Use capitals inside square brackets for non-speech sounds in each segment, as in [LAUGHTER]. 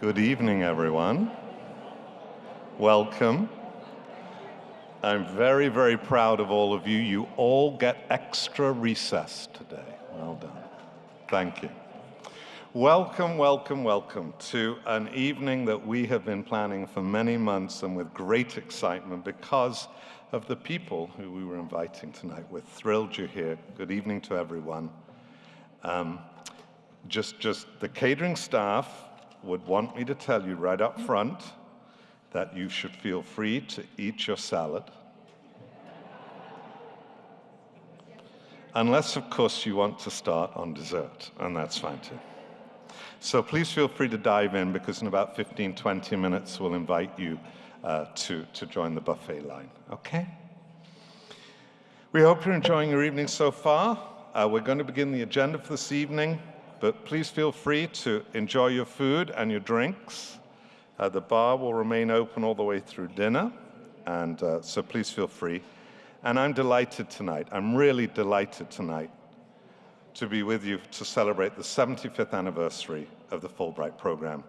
Good evening, everyone. Welcome. I'm very, very proud of all of you. You all get extra recess today. Well done. Thank you. Welcome, welcome, welcome to an evening that we have been planning for many months and with great excitement because of the people who we were inviting tonight. We're thrilled you're here. Good evening to everyone. Um, just, just the catering staff would want me to tell you right up front that you should feel free to eat your salad. Unless, of course, you want to start on dessert, and that's fine too. So please feel free to dive in because in about 15, 20 minutes, we'll invite you uh, to, to join the buffet line, okay? We hope you're enjoying your evening so far. Uh, we're going to begin the agenda for this evening, but please feel free to enjoy your food and your drinks. Uh, the bar will remain open all the way through dinner, and uh, so please feel free. And I'm delighted tonight, I'm really delighted tonight to be with you to celebrate the 75th anniversary of the Fulbright program.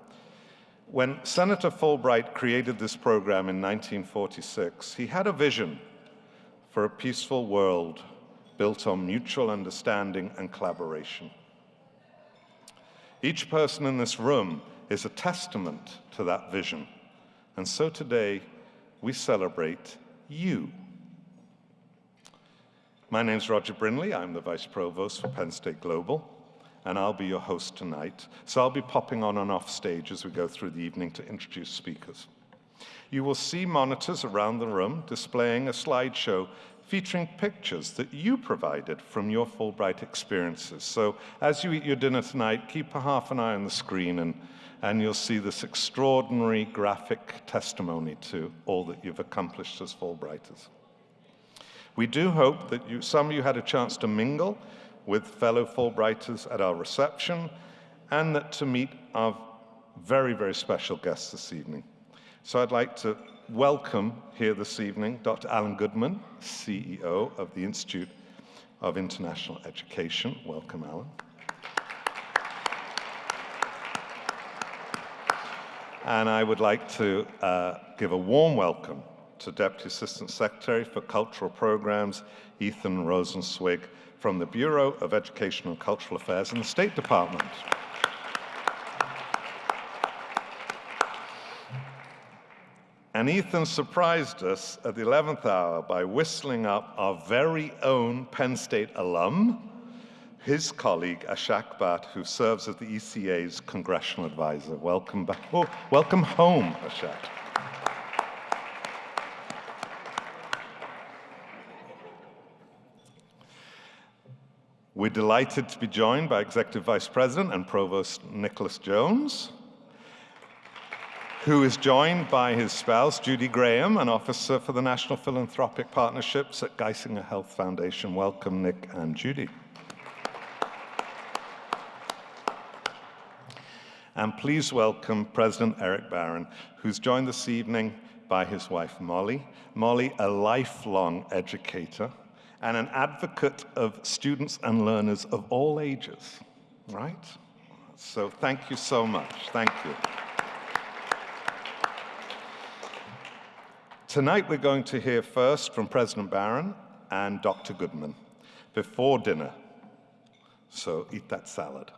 When Senator Fulbright created this program in 1946, he had a vision for a peaceful world built on mutual understanding and collaboration. Each person in this room is a testament to that vision. And so today, we celebrate you. My name is Roger Brindley. I'm the Vice Provost for Penn State Global and I'll be your host tonight. So I'll be popping on and off stage as we go through the evening to introduce speakers. You will see monitors around the room displaying a slideshow featuring pictures that you provided from your Fulbright experiences. So as you eat your dinner tonight, keep a half an eye on the screen and, and you'll see this extraordinary graphic testimony to all that you've accomplished as Fulbrighters. We do hope that you, some of you had a chance to mingle with fellow Fulbrighters at our reception and that to meet our very, very special guests this evening. So I'd like to welcome here this evening Dr. Allan Goodman, CEO of the Institute of International Education. Welcome, Allan. And I would like to uh, give a warm welcome to Deputy Assistant Secretary for Cultural Programs, Ethan Rosenzweig, from the Bureau of Education and Cultural Affairs in the State Department. And Ethan surprised us at the 11th hour by whistling up our very own Penn State alum, his colleague Ashak Bhatt, who serves as the ECA's congressional advisor. Welcome back. Oh, welcome home, Ashak. We're delighted to be joined by Executive Vice President and Provost Nicholas Jones, who is joined by his spouse, Judy Graham, an officer for the National Philanthropic Partnerships at Geisinger Health Foundation. Welcome, Nick and Judy. And please welcome President Eric Barron, who's joined this evening by his wife, Molly. Molly, a lifelong educator and an advocate of students and learners of all ages, right? So thank you so much. Thank you. Tonight we're going to hear first from President Barron and Dr. Goodman before dinner. So eat that salad.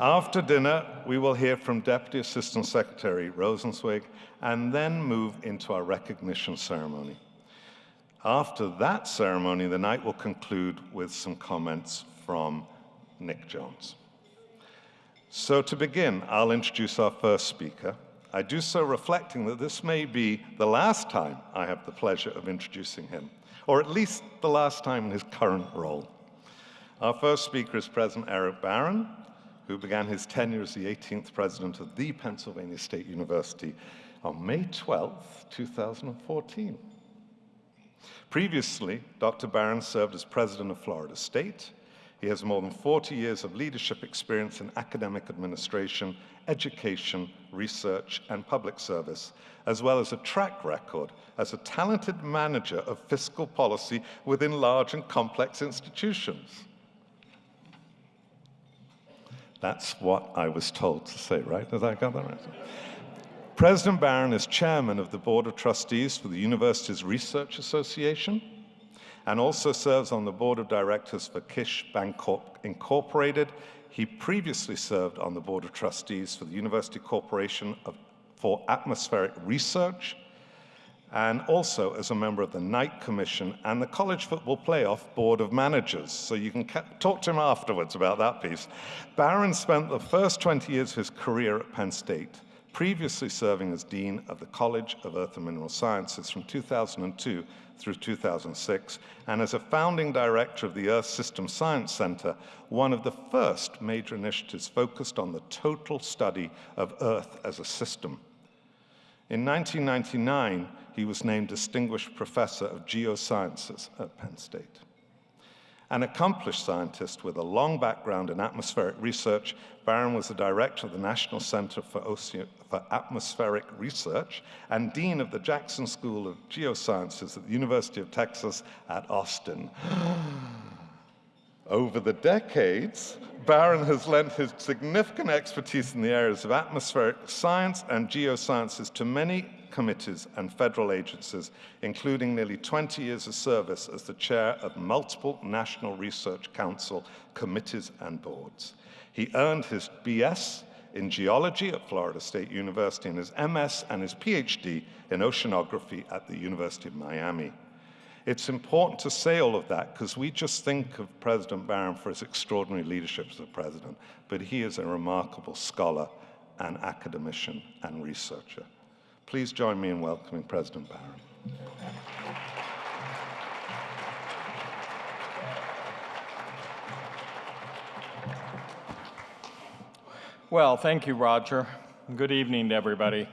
After dinner, we will hear from Deputy Assistant Secretary Rosenzweig and then move into our recognition ceremony. After that ceremony, the night will conclude with some comments from Nick Jones. So to begin, I'll introduce our first speaker. I do so reflecting that this may be the last time I have the pleasure of introducing him, or at least the last time in his current role. Our first speaker is President Eric Barron, who began his tenure as the 18th president of the Pennsylvania State University on May 12, 2014. Previously, Dr. Barron served as president of Florida State. He has more than 40 years of leadership experience in academic administration, education, research, and public service, as well as a track record as a talented manager of fiscal policy within large and complex institutions. That's what I was told to say, right? Did I got that right? President Barron is chairman of the Board of Trustees for the Universities Research Association and also serves on the Board of Directors for Kish Bancorp Incorporated. He previously served on the Board of Trustees for the University Corporation of, for Atmospheric Research and also as a member of the Knight Commission and the College Football Playoff Board of Managers. So you can talk to him afterwards about that piece. Barron spent the first 20 years of his career at Penn State, previously serving as Dean of the College of Earth and Mineral Sciences from 2002 through 2006, and as a founding director of the Earth System Science Center, one of the first major initiatives focused on the total study of Earth as a system. In 1999, he was named Distinguished Professor of Geosciences at Penn State. An accomplished scientist with a long background in atmospheric research, Barron was the director of the National Center for, Ocean for Atmospheric Research and dean of the Jackson School of Geosciences at the University of Texas at Austin. [GASPS] Over the decades, Barron has lent his significant expertise in the areas of atmospheric science and geosciences to many committees and federal agencies, including nearly 20 years of service as the chair of multiple National Research Council committees and boards. He earned his BS in geology at Florida State University and his MS and his PhD in oceanography at the University of Miami. It's important to say all of that because we just think of President Barron for his extraordinary leadership as a president, but he is a remarkable scholar and academician and researcher. Please join me in welcoming President Barron. Well, thank you, Roger. Good evening to everybody.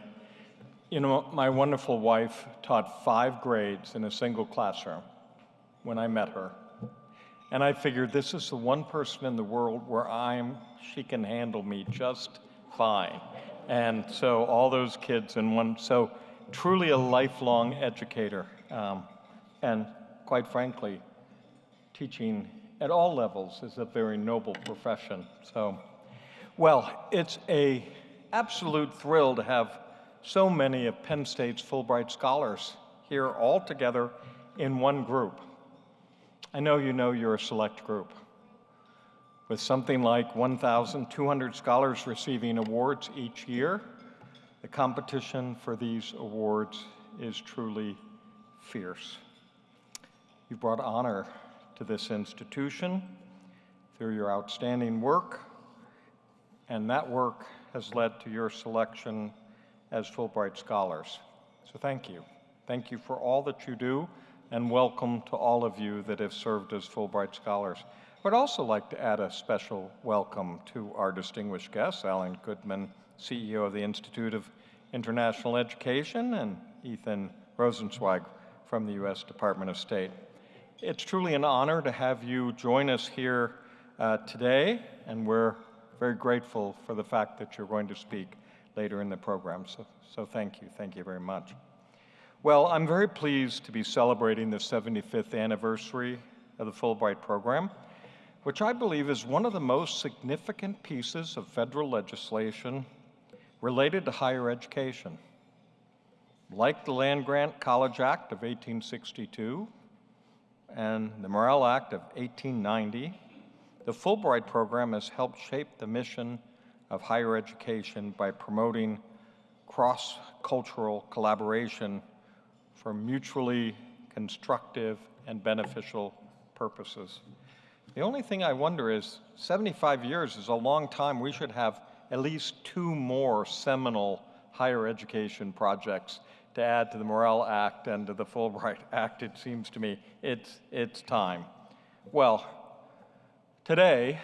You know, my wonderful wife taught five grades in a single classroom when I met her. And I figured this is the one person in the world where I'm, she can handle me just fine. And so all those kids in one, so truly a lifelong educator. Um, and quite frankly, teaching at all levels is a very noble profession. So, well, it's a absolute thrill to have so many of Penn State's Fulbright scholars here all together in one group. I know you know you're a select group with something like 1,200 scholars receiving awards each year, the competition for these awards is truly fierce. You've brought honor to this institution through your outstanding work, and that work has led to your selection as Fulbright Scholars. So thank you. Thank you for all that you do, and welcome to all of you that have served as Fulbright Scholars. I'd also like to add a special welcome to our distinguished guests, Allan Goodman, CEO of the Institute of International Education, and Ethan Rosenzweig from the U.S. Department of State. It's truly an honor to have you join us here uh, today, and we're very grateful for the fact that you're going to speak later in the program. So, so thank you. Thank you very much. Well, I'm very pleased to be celebrating the 75th anniversary of the Fulbright program which I believe is one of the most significant pieces of federal legislation related to higher education. Like the Land Grant College Act of 1862 and the Morrill Act of 1890, the Fulbright program has helped shape the mission of higher education by promoting cross-cultural collaboration for mutually constructive and beneficial purposes. The only thing I wonder is 75 years is a long time. We should have at least two more seminal higher education projects to add to the Morrill Act and to the Fulbright [LAUGHS] Act, it seems to me. It's, it's time. Well, today,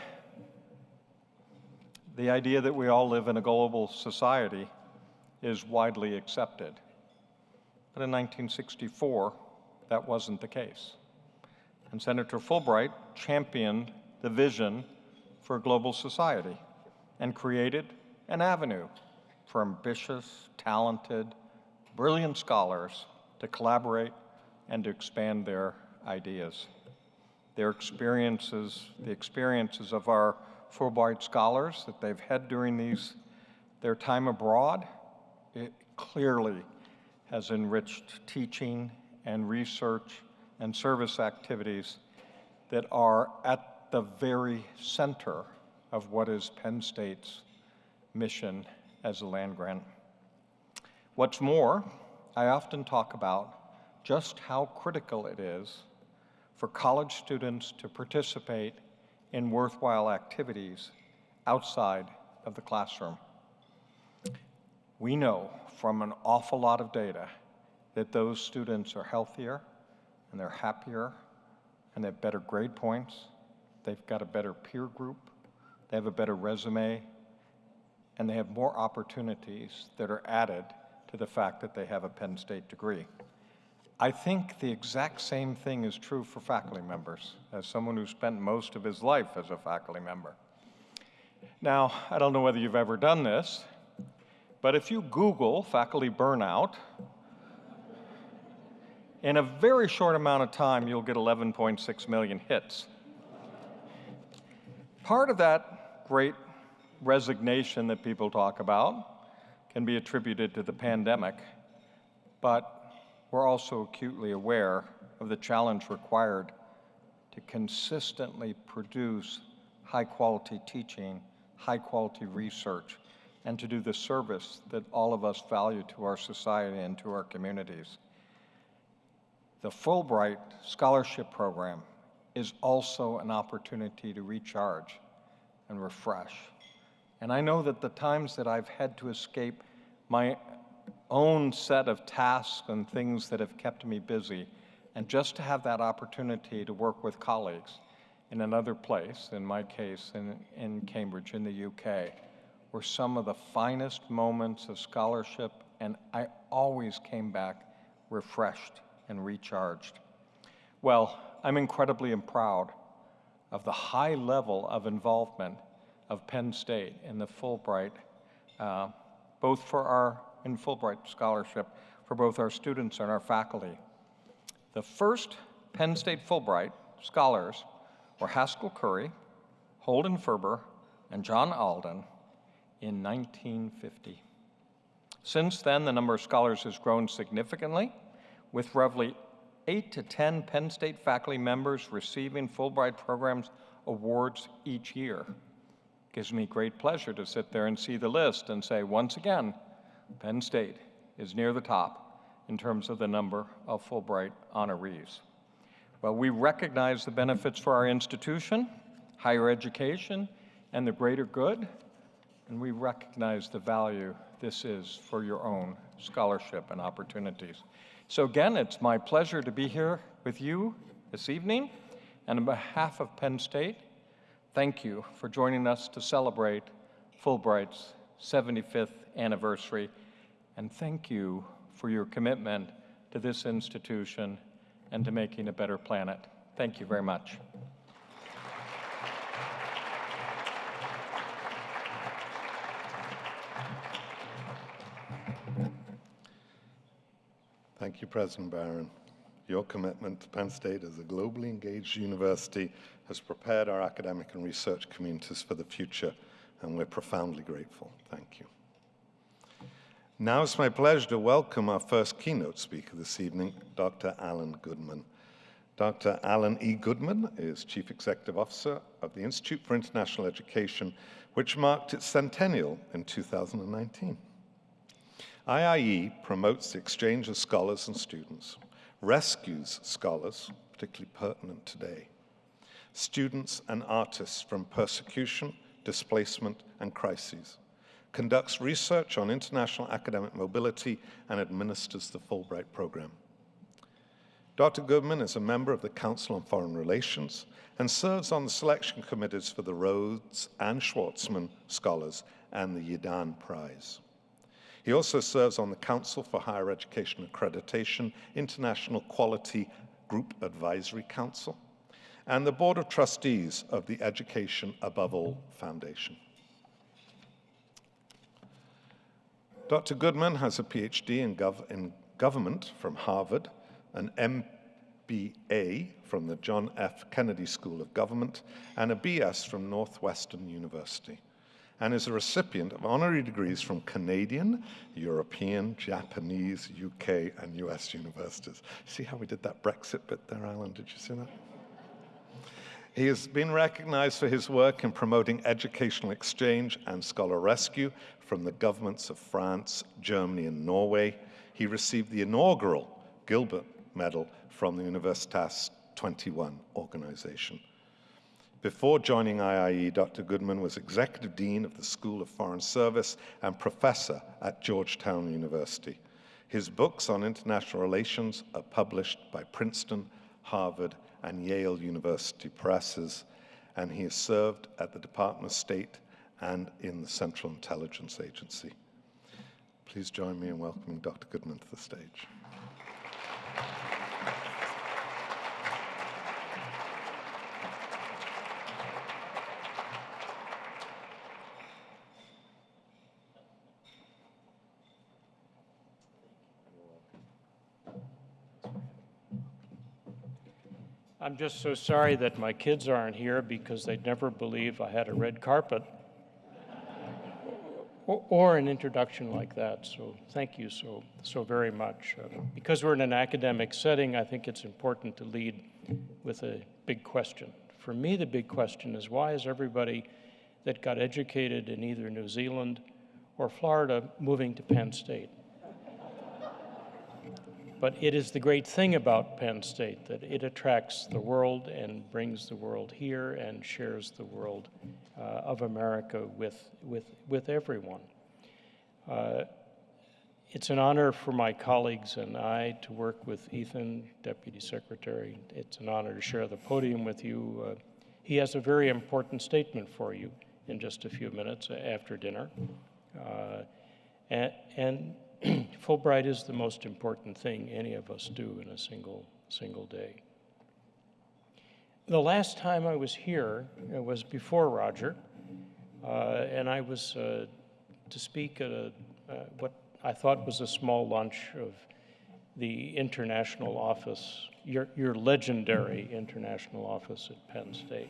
the idea that we all live in a global society is widely accepted. But in 1964, that wasn't the case and Senator Fulbright championed the vision for a global society and created an avenue for ambitious, talented, brilliant scholars to collaborate and to expand their ideas. Their experiences, the experiences of our Fulbright scholars that they've had during these, their time abroad, it clearly has enriched teaching and research and service activities that are at the very center of what is Penn State's mission as a land grant. What's more, I often talk about just how critical it is for college students to participate in worthwhile activities outside of the classroom. We know from an awful lot of data that those students are healthier and they're happier and they have better grade points, they've got a better peer group, they have a better resume, and they have more opportunities that are added to the fact that they have a Penn State degree. I think the exact same thing is true for faculty members, as someone who spent most of his life as a faculty member. Now, I don't know whether you've ever done this, but if you Google faculty burnout, in a very short amount of time, you'll get 11.6 million hits. Part of that great resignation that people talk about can be attributed to the pandemic, but we're also acutely aware of the challenge required to consistently produce high quality teaching, high quality research, and to do the service that all of us value to our society and to our communities. The Fulbright Scholarship Program is also an opportunity to recharge and refresh. And I know that the times that I've had to escape my own set of tasks and things that have kept me busy, and just to have that opportunity to work with colleagues in another place, in my case in, in Cambridge in the UK, were some of the finest moments of scholarship, and I always came back refreshed and recharged. Well, I'm incredibly proud of the high level of involvement of Penn State in the Fulbright, uh, both for our, in Fulbright scholarship, for both our students and our faculty. The first Penn State Fulbright scholars were Haskell Curry, Holden Ferber, and John Alden in 1950. Since then, the number of scholars has grown significantly, with roughly eight to 10 Penn State faculty members receiving Fulbright programs awards each year. Gives me great pleasure to sit there and see the list and say, once again, Penn State is near the top in terms of the number of Fulbright honorees. Well, we recognize the benefits for our institution, higher education, and the greater good, and we recognize the value this is for your own scholarship and opportunities. So again, it's my pleasure to be here with you this evening. And on behalf of Penn State, thank you for joining us to celebrate Fulbright's 75th anniversary. And thank you for your commitment to this institution and to making a better planet. Thank you very much. Thank you, President Barron. Your commitment to Penn State as a globally engaged university has prepared our academic and research communities for the future, and we're profoundly grateful. Thank you. Now it's my pleasure to welcome our first keynote speaker this evening, Dr. Allan Goodman. Dr. Allan E. Goodman is Chief Executive Officer of the Institute for International Education, which marked its centennial in 2019. IIE promotes the exchange of scholars and students, rescues scholars, particularly pertinent today, students and artists from persecution, displacement, and crises, conducts research on international academic mobility, and administers the Fulbright program. Dr. Goodman is a member of the Council on Foreign Relations and serves on the selection committees for the Rhodes and Schwarzman Scholars and the Yidan Prize. He also serves on the Council for Higher Education Accreditation, International Quality Group Advisory Council, and the Board of Trustees of the Education Above All Foundation. Dr. Goodman has a PhD in, gov in government from Harvard, an MBA from the John F. Kennedy School of Government, and a BS from Northwestern University, and is a recipient of honorary degrees from Canadian, European, Japanese, UK, and US universities. See how we did that Brexit bit there, Allan? Did you see that? He has been recognized for his work in promoting educational exchange and scholar rescue from the governments of France, Germany, and Norway. He received the inaugural Gilbert Medal from the Universitas 21 organization. Before joining IIE, Dr. Goodman was Executive Dean of the School of Foreign Service and Professor at Georgetown University. His books on international relations are published by Princeton, Harvard, and Yale University presses, and he has served at the Department of State and in the Central Intelligence Agency. Please join me in welcoming Dr. Goodman to the stage. I'm just so sorry that my kids aren't here because they'd never believe I had a red carpet or, an introduction like that. So thank you so, so very much. Uh, because we're in an academic setting, I think it's important to lead with a big question. For me, the big question is why is everybody that got educated in either New Zealand or Florida moving to Penn State? But it is the great thing about Penn State that it attracts the world and brings the world here and shares the world uh, of America with, with, with everyone. Uh, it's an honor for my colleagues and I to work with Ethan, Deputy Secretary. It's an honor to share the podium with you. Uh, he has a very important statement for you in just a few minutes after dinner. Uh, and, and [CLEARS THROAT] Fulbright is the most important thing any of us do in a single, single day. The last time I was here was before Roger, uh, and I was uh, to speak at a, uh, what I thought was a small lunch of the international office, your, your legendary international office at Penn State.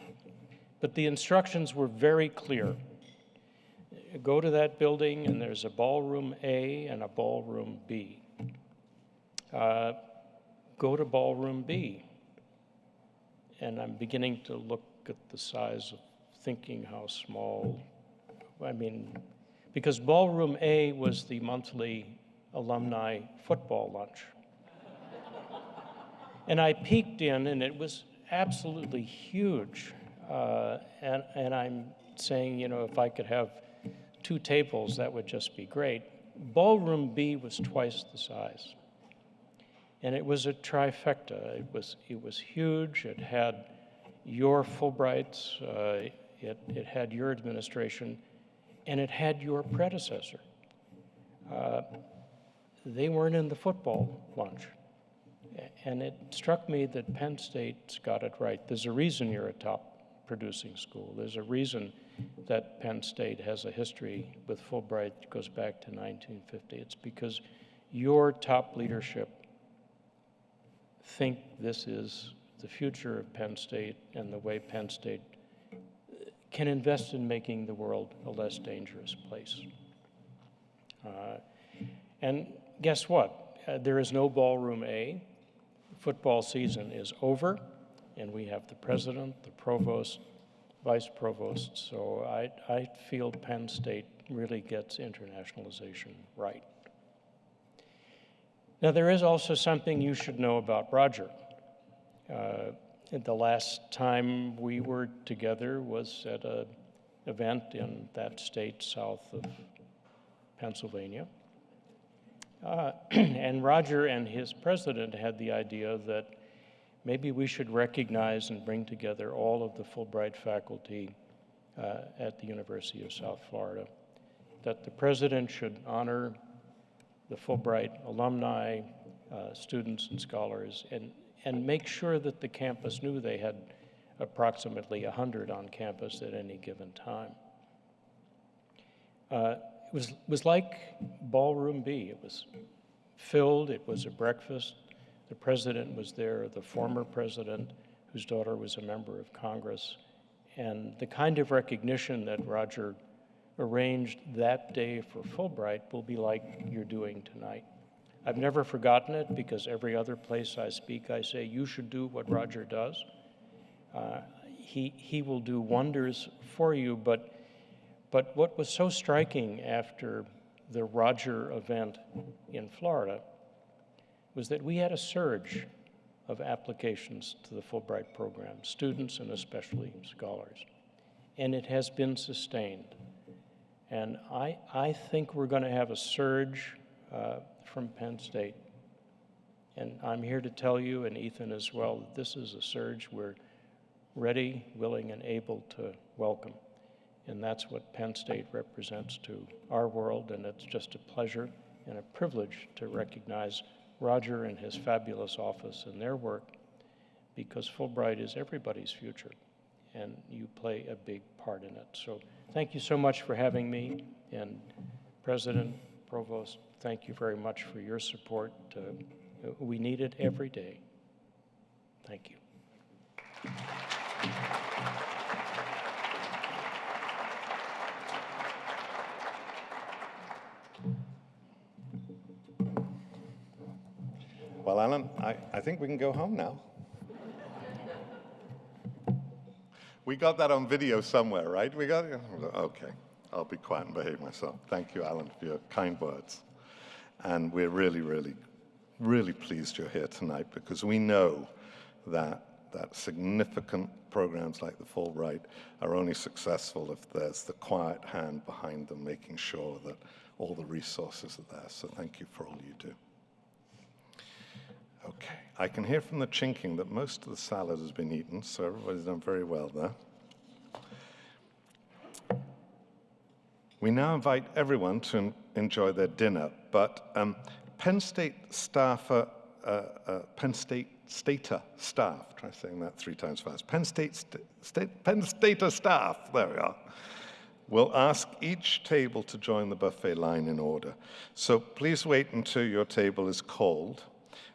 But the instructions were very clear go to that building and there's a ballroom A and a ballroom B. Uh, go to ballroom B. And I'm beginning to look at the size of thinking how small, I mean, because ballroom A was the monthly alumni football lunch. and I peeked in and it was absolutely huge. Uh, and, and I'm saying, you know, if I could have two tables, that would just be great. Ballroom B was twice the size. And it was a trifecta. It was, it was huge. It had your Fulbrights, uh, it, it had your administration, and it had your predecessor. Uh, they weren't in the football lunch. And it struck me that Penn State's got it right. There's a reason you're a top producing school. There's a reason that Penn State has a history with Fulbright that goes back to 1950. It's because your top leadership think this is the future of Penn State and the way Penn State can invest in making the world a less dangerous place. Uh, and guess what? Uh, there is no ballroom A. Football season is over, and we have the president, the provost, vice provost. So I, I feel Penn State really gets internationalization right. Now, there is also something you should know about Roger. Uh, the last time we were together was at an event in that state south of Pennsylvania. Uh, [CLEARS THROAT] and Roger and his president had the idea that maybe we should recognize and bring together all of the Fulbright faculty uh, at the University of South Florida. That the president should honor the Fulbright alumni, uh, students, and scholars, and, and make sure that the campus knew they had approximately 100 on campus at any given time. Uh, it was, was like Ballroom B. It was filled, it was a breakfast, The president was there, the former president, whose daughter was a member of Congress. And the kind of recognition that Roger arranged that day for Fulbright will be like you're doing tonight. I've never forgotten it because every other place I speak, I say, you should do what Roger does. Uh, he, he will do wonders for you, but, but what was so striking after the Roger event in Florida was that we had a surge of applications to the Fulbright program, students and especially scholars. And it has been sustained. And I, I think we're going to have a surge uh, from Penn State. And I'm here to tell you, and Ethan as well, that this is a surge we're ready, willing, and able to welcome. And that's what Penn State represents to our world, and it's just a pleasure and a privilege to recognize Roger and his fabulous office and their work because Fulbright is everybody's future, and you play a big part in it. So thank you so much for having me, and President, Provost, thank you very much for your support. Uh, we need it every day. Thank you. Well, Allan, I, I think we can go home now. We got that on video somewhere, right? We got it? Okay. I'll be quiet and behave myself. Thank you, Allan, for your kind words. And we're really, really, really pleased you're here tonight because we know that, that significant programs like the Fulbright are only successful if there's the quiet hand behind them making sure that all the resources are there. So thank you for all you do. Okay, I can hear from the chinking that most of the salad has been eaten, so everybody's done very well there. We now invite everyone to enjoy their dinner, but um, Penn State staffer, uh, uh, Penn State Stater staff, try saying that three times fast, Penn State, st State Penn Stater staff, there we are, will ask each table to join the buffet line in order. So please wait until your table is called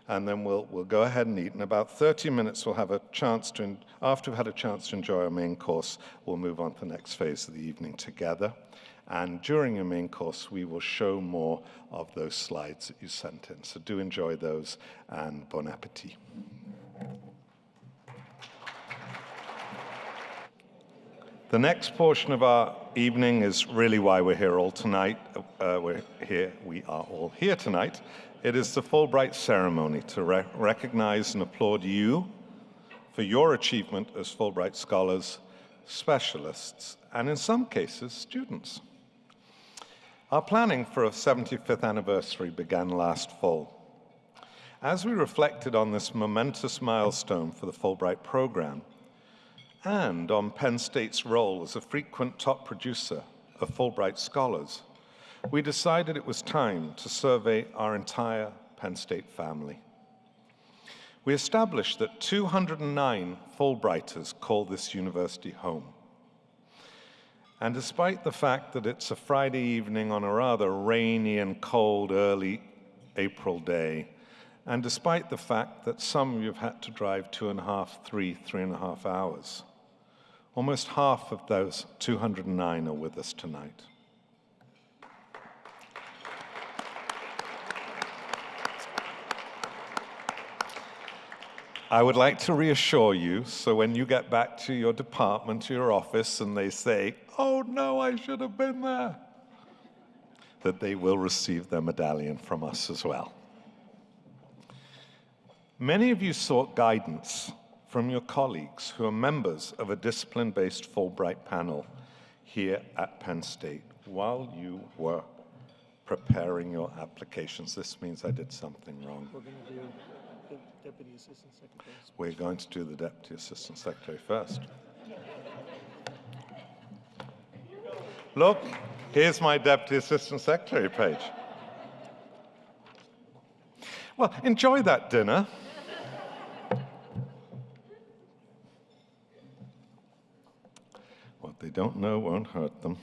and then we'll, we'll go ahead and eat. In about 30 minutes, we'll have a chance to, after we've had a chance to enjoy our main course, we'll move on to the next phase of the evening together. And during your main course, we will show more of those slides that you sent in. So do enjoy those, and bon appetit. The next portion of our evening is really why we're here all tonight. Uh, we're here, we are all here tonight. It is the Fulbright ceremony to re recognize and applaud you for your achievement as Fulbright scholars, specialists, and in some cases, students. Our planning for a 75th anniversary began last fall. As we reflected on this momentous milestone for the Fulbright program, and on Penn State's role as a frequent top producer of Fulbright scholars, we decided it was time to survey our entire Penn State family. We established that 209 Fulbrighters call this university home. And despite the fact that it's a Friday evening on a rather rainy and cold early April day, and despite the fact that some of you have had to drive two and a half, three, three and a half hours, almost half of those 209 are with us tonight. I would like to reassure you, so when you get back to your department, to your office, and they say, oh no, I should have been there, that they will receive their medallion from us as well. Many of you sought guidance from your colleagues who are members of a discipline-based Fulbright panel here at Penn State while you were preparing your applications. This means I did something wrong. We're going to do the Deputy Assistant Secretary. We're going to do the Deputy Assistant Secretary first. Look, here's my Deputy Assistant Secretary page. Well, enjoy that dinner. What they don't know won't hurt them.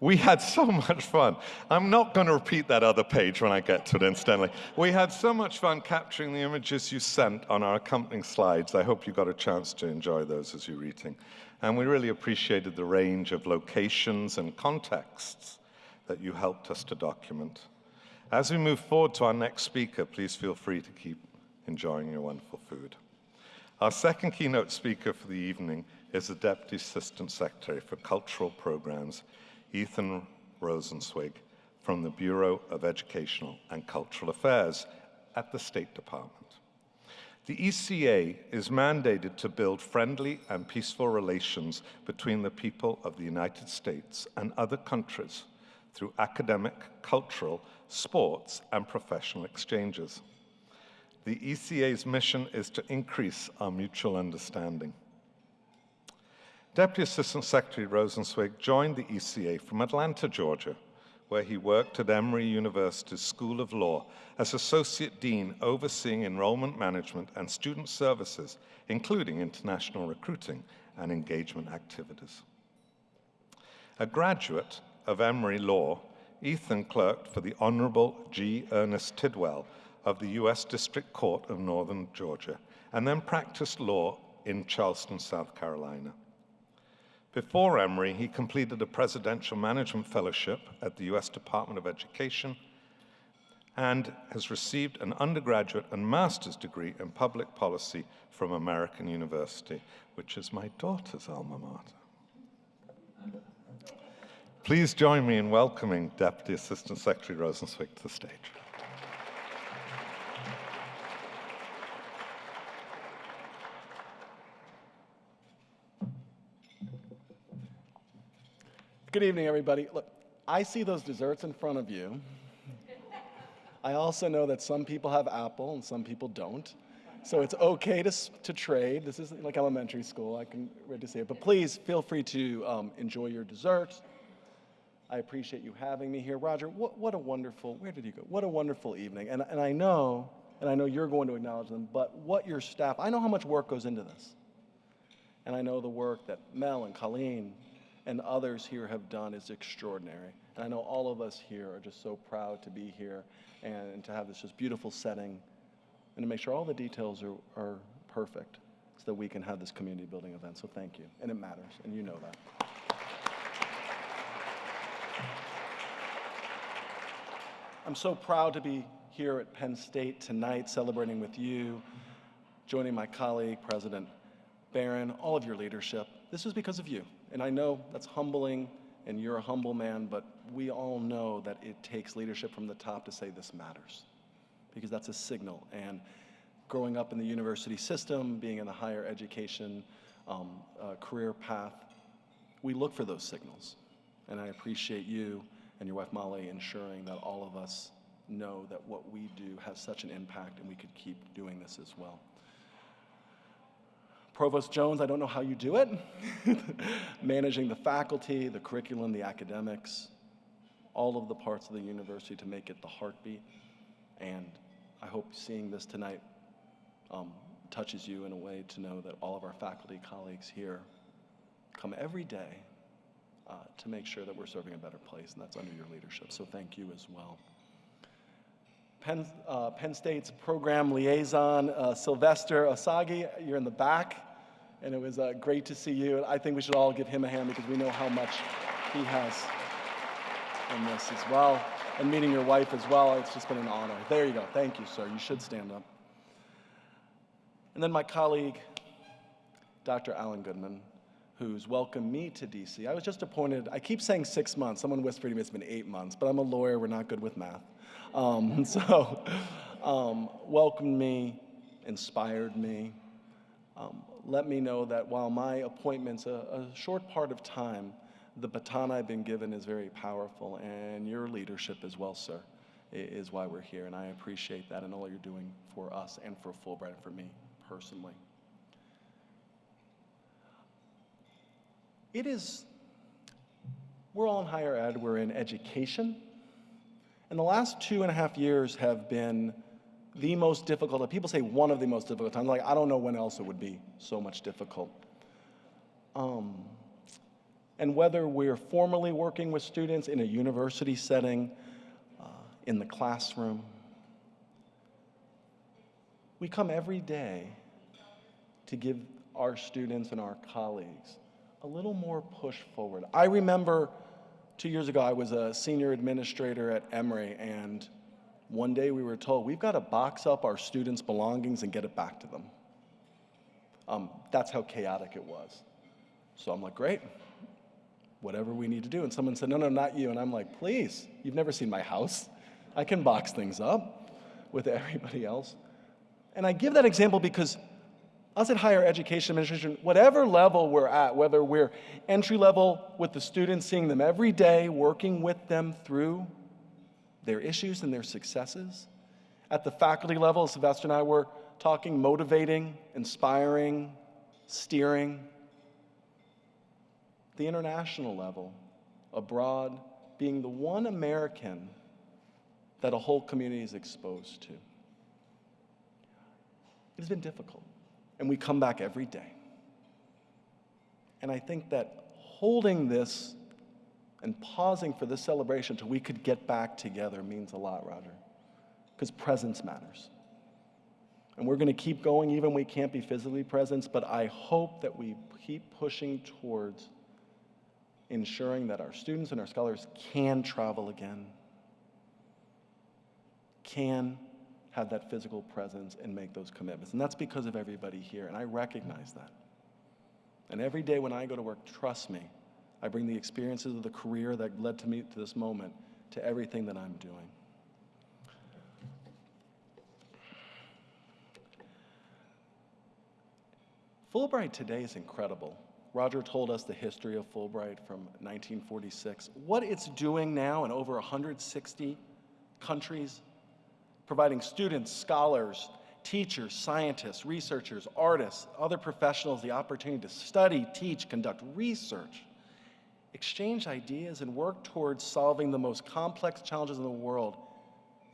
We had so much fun. I'm not going to repeat that other page when I get to it, incidentally. We had so much fun capturing the images you sent on our accompanying slides. I hope you got a chance to enjoy those as you're eating. And we really appreciated the range of locations and contexts that you helped us to document. As we move forward to our next speaker, please feel free to keep enjoying your wonderful food. Our second keynote speaker for the evening is the Deputy Assistant Secretary for Cultural Programs, Ethan Rosenzweig, from the Bureau of Educational and Cultural Affairs at the State Department. The ECA is mandated to build friendly and peaceful relations between the people of the United States and other countries through academic, cultural, sports, and professional exchanges. The ECA's mission is to increase our mutual understanding. Deputy Assistant Secretary Rosenzweig joined the ECA from Atlanta, Georgia, where he worked at Emory University's School of Law as Associate Dean overseeing enrollment management and student services, including international recruiting and engagement activities. A graduate of Emory Law, Ethan clerked for the Honorable G. Ernest Tidwell of the U.S. District Court of Northern Georgia, and then practiced law in Charleston, South Carolina. Before Emory, he completed a Presidential Management Fellowship at the U.S. Department of Education and has received an undergraduate and master's degree in public policy from American University, which is my daughter's alma mater. Please join me in welcoming Deputy Assistant Secretary Rosenzweig to the stage. Good evening, everybody. Look, I see those desserts in front of you. I also know that some people have apple and some people don't. So it's okay to, to trade. This isn't like elementary school. I can ready to say it. But please feel free to um, enjoy your dessert. I appreciate you having me here. Roger, what, what a wonderful, where did you go? What a wonderful evening. And, and I know, and I know you're going to acknowledge them, but what your staff, I know how much work goes into this. And I know the work that Mel and Colleen and others here have done is extraordinary. And I know all of us here are just so proud to be here and to have this just beautiful setting and to make sure all the details are, are perfect so that we can have this community building event. So thank you. And it matters, and you know that. I'm so proud to be here at Penn State tonight celebrating with you, joining my colleague, President Barron, all of your leadership. This is because of you. And I know that's humbling, and you're a humble man, but we all know that it takes leadership from the top to say this matters, because that's a signal. And growing up in the university system, being in the higher education um, uh, career path, we look for those signals. And I appreciate you and your wife Molly ensuring that all of us know that what we do has such an impact and we could keep doing this as well. Provost Jones, I don't know how you do it. [LAUGHS] Managing the faculty, the curriculum, the academics, all of the parts of the university to make it the heartbeat. And I hope seeing this tonight um, touches you in a way to know that all of our faculty colleagues here come every day uh, to make sure that we're serving a better place, and that's under your leadership. So thank you as well. Penn, uh, Penn State's program liaison, uh, Sylvester Osagi, you're in the back, and it was uh, great to see you. And I think we should all give him a hand because we know how much he has in this as well. And meeting your wife as well, it's just been an honor. There you go. Thank you, sir. You should stand up. And then my colleague, Dr. Allan Goodman, who's welcomed me to DC. I was just appointed, I keep saying six months. Someone whispered to me it's been eight months, but I'm a lawyer, we're not good with math. Um, [LAUGHS] so, um, welcomed me, inspired me, um, let me know that while my appointment's a, a short part of time, the baton I've been given is very powerful, and your leadership as well, sir, is why we're here, and I appreciate that and all you're doing for us and for Fulbright and for me personally. It is, we're all in higher ed, we're in education. And the last two and a half years have been the most difficult. People say one of the most difficult times. Like, I don't know when else it would be so much difficult. Um, And whether we're formally working with students in a university setting, uh, in the classroom, we come every day to give our students and our colleagues a little more push forward. I remember two years ago, I was a senior administrator at Emory, and one day we were told, we've got to box up our students' belongings and get it back to them. Um, that's how chaotic it was. So I'm like, great, whatever we need to do. And someone said, no, no, not you. And I'm like, please, you've never seen my house. I can box things up with everybody else. And I give that example because us at higher education administration, whatever level we're at, whether we're entry level with the students, seeing them every day, working with them through their issues and their successes, at the faculty level, Sylvester and I were talking, motivating, inspiring, steering, the international level, abroad, being the one American that a whole community is exposed to. It has been difficult, and we come back every day. And I think that holding this and pausing for this celebration till we could get back together means a lot, Roger, because presence matters. And we're going to keep going even we can't be physically present, but I hope that we keep pushing towards ensuring that our students and our scholars can travel again, can have that physical presence and make those commitments. And that's because of everybody here, and I recognize that. And every day when I go to work, trust me, I bring the experiences of the career that led to me to this moment to everything that I'm doing. Fulbright today is incredible. Roger told us the history of Fulbright from 1946. What it's doing now in over 160 countries, providing students, scholars, teachers, scientists, researchers, artists, other professionals the opportunity to study, teach, conduct research, exchange ideas, and work towards solving the most complex challenges in the world.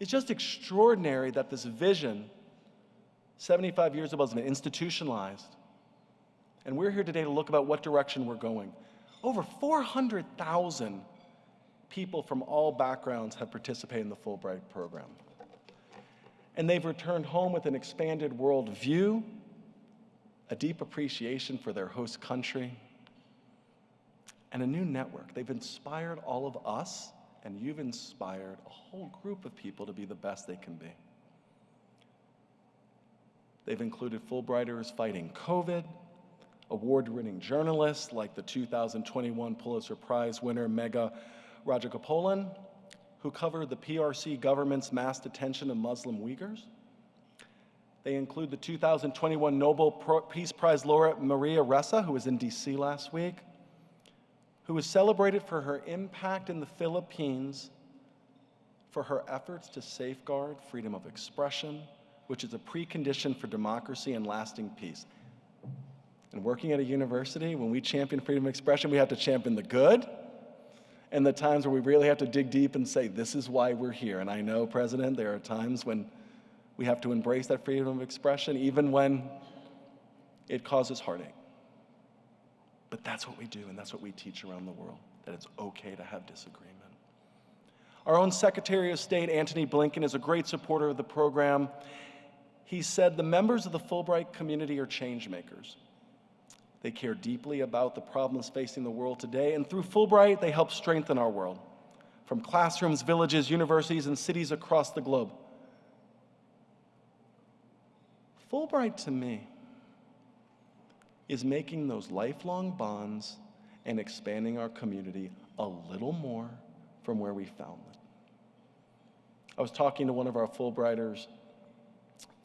It's just extraordinary that this vision, 75 years ago, has been institutionalized and we're here today to look about what direction we're going. Over 400,000 people from all backgrounds have participated in the Fulbright program. And they've returned home with an expanded world view, a deep appreciation for their host country, and a new network. They've inspired all of us, and you've inspired a whole group of people to be the best they can be. They've included Fulbrighters fighting COVID, award-winning journalists like the 2021 Pulitzer Prize winner Megha Rajagopalan, who covered the PRC government's mass detention of Muslim Uyghurs. They include the 2021 Nobel Peace Prize laureate Maria Ressa, who was in DC last week, who was celebrated for her impact in the Philippines for her efforts to safeguard freedom of expression, which is a precondition for democracy and lasting peace. And working at a university, when we champion freedom of expression, we have to champion the good and the times where we really have to dig deep and say, this is why we're here. And I know, President, there are times when we have to embrace that freedom of expression, even when it causes heartache. But that's what we do, and that's what we teach around the world, that it's okay to have disagreement. Our own Secretary of State, Antony Blinken, is a great supporter of the program. He said the members of the Fulbright community are change makers. They care deeply about the problems facing the world today, and through Fulbright, they help strengthen our world from classrooms, villages, universities, and cities across the globe. Fulbright to me is making those lifelong bonds and expanding our community a little more from where we found them. I was talking to one of our Fulbrighters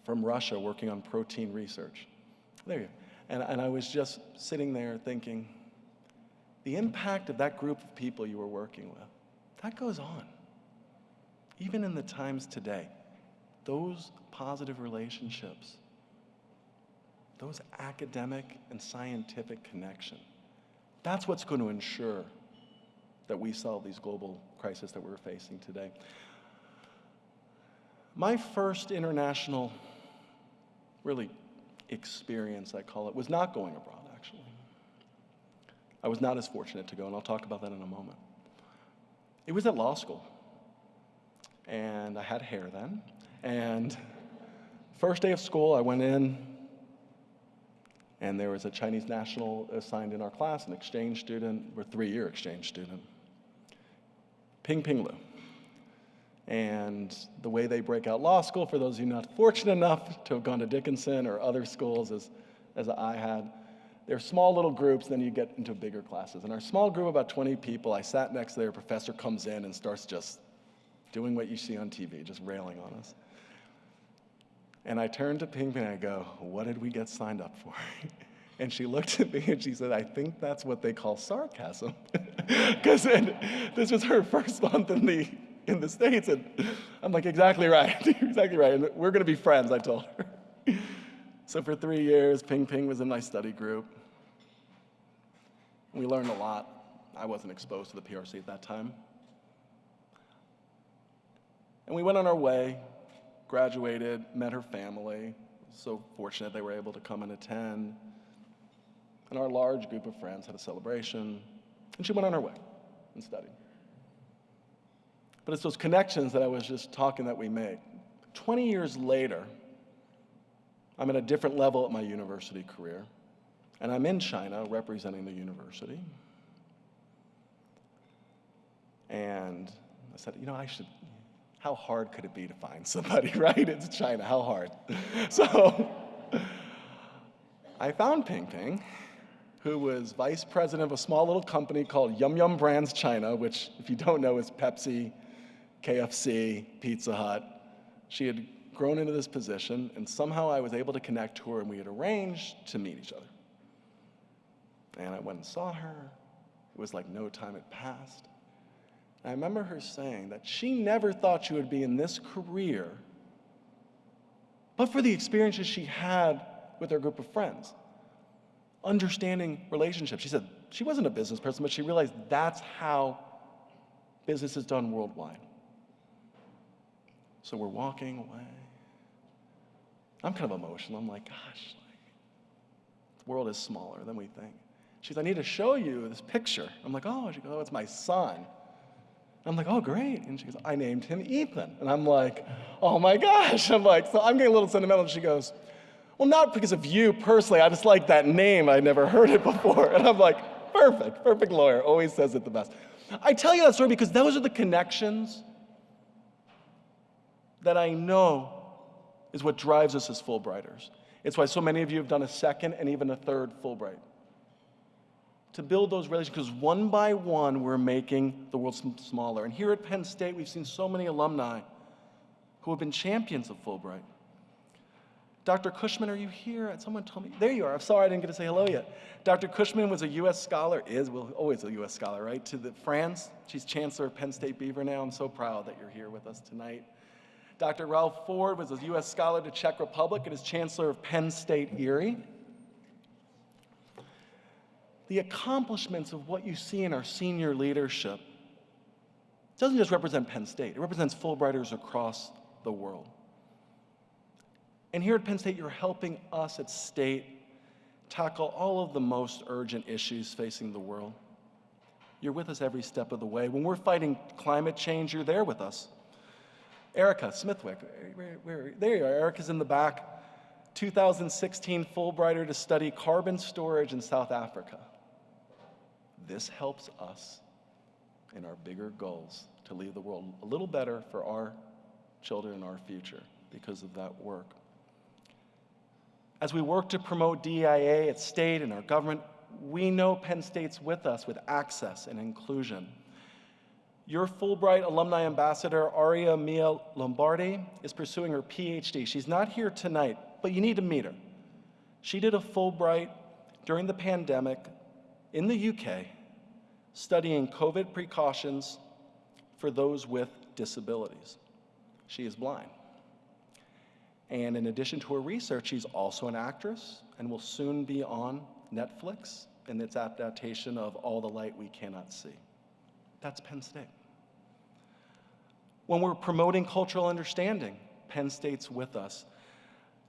from Russia working on protein research. There you go. And, and I was just sitting there thinking, the impact of that group of people you were working with, that goes on. Even in the times today, those positive relationships, those academic and scientific connection, that's what's going to ensure that we solve these global crises that we're facing today. My first international, really experience, I call it, was not going abroad, actually. I was not as fortunate to go, and I'll talk about that in a moment. It was at law school. And I had hair then. And first day of school, I went in, and there was a Chinese national assigned in our class, an exchange student, or three-year exchange student, Ping Ping Lu. And the way they break out law school, for those of you not fortunate enough to have gone to Dickinson or other schools as, as I had, they're small little groups, then you get into bigger classes. In our small group, about 20 people, I sat next to their professor, comes in and starts just doing what you see on TV, just railing on us. And I turned to Ping Ping and I go, What did we get signed up for? [LAUGHS] And she looked at me and she said, I think that's what they call sarcasm. [LAUGHS] Because this was her first month in the, in the States. And I'm like, Exactly right. [LAUGHS] exactly right. And we're going to be friends, I told her. So for three years, Ping Ping was in my study group. We learned a lot. I wasn't exposed to the PRC at that time. And we went on our way, graduated, met her family. So fortunate they were able to come and attend. And our large group of friends had a celebration, and she went on her way and studied. But it's those connections that I was just talking that we make. 20 years later, I'm at a different level at my university career, and I'm in China representing the university. And I said, you know, I should, how hard could it be to find somebody, [LAUGHS] right? It's China, how hard? [LAUGHS] So I found Ping Ping, who was vice president of a small little company called Yum Yum Brands China, which, if you don't know, is Pepsi, KFC, Pizza Hut. She had grown into this position, and somehow I was able to connect to her, and we had arranged to meet each other. And I went and saw her. It was like no time had passed. I remember her saying that she never thought she would be in this career, but for the experiences she had with her group of friends, understanding relationships. She said she wasn't a business person, but she realized that's how business is done worldwide. So we're walking away. I'm kind of emotional. I'm like, gosh, like, the world is smaller than we think. She said, I need to show you this picture. I'm like, oh, she goes, oh, it's my son. I'm like, oh, great. And she goes, I named him Ethan. And I'm like, oh my gosh. [LAUGHS] I'm like, so I'm getting a little sentimental. And she goes, well, not because of you personally. I just like that name. I'd never [LAUGHS] heard it before. And I'm like, perfect, perfect lawyer. Always says it the best. I tell you that story because those are the connections that I know is what drives us as Fulbrighters. It's why so many of you have done a second and even a third Fulbright. To build those relationships, because one by one, we're making the world smaller. And here at Penn State, we've seen so many alumni who have been champions of Fulbright. Dr. Cushman, are you here? Someone told me. There you are. I'm sorry I didn't get to say hello yet. Dr. Cushman was a U.S. scholar, is, well, always a U.S. scholar, right? To the, France. She's chancellor of Penn State Beaver now. I'm so proud that you're here with us tonight. Dr. Ralph Ford was a U.S. scholar to Czech Republic and is chancellor of Penn State Erie. The accomplishments of what you see in our senior leadership doesn't just represent Penn State, it represents Fulbrighters across the world. And here at Penn State, you're helping us at State tackle all of the most urgent issues facing the world. You're with us every step of the way. When we're fighting climate change, you're there with us. Erica Smithwick, where, where, there you are. Erica's in the back. 2016 Fulbrighter to study carbon storage in South Africa. This helps us in our bigger goals to leave the world a little better for our children and our future because of that work. As we work to promote DEIA at state and our government, we know Penn State's with us with access and inclusion. Your Fulbright alumni ambassador, Aria Mia Loberti, is pursuing her PhD. She's not here tonight, but you need to meet her. She did a Fulbright during the pandemic in the UK, studying COVID precautions for those with disabilities. She is blind. And in addition to her research, she's also an actress and will soon be on Netflix in its adaptation of All the Light We Cannot See. That's Penn State. When we're promoting cultural understanding, Penn State's with us.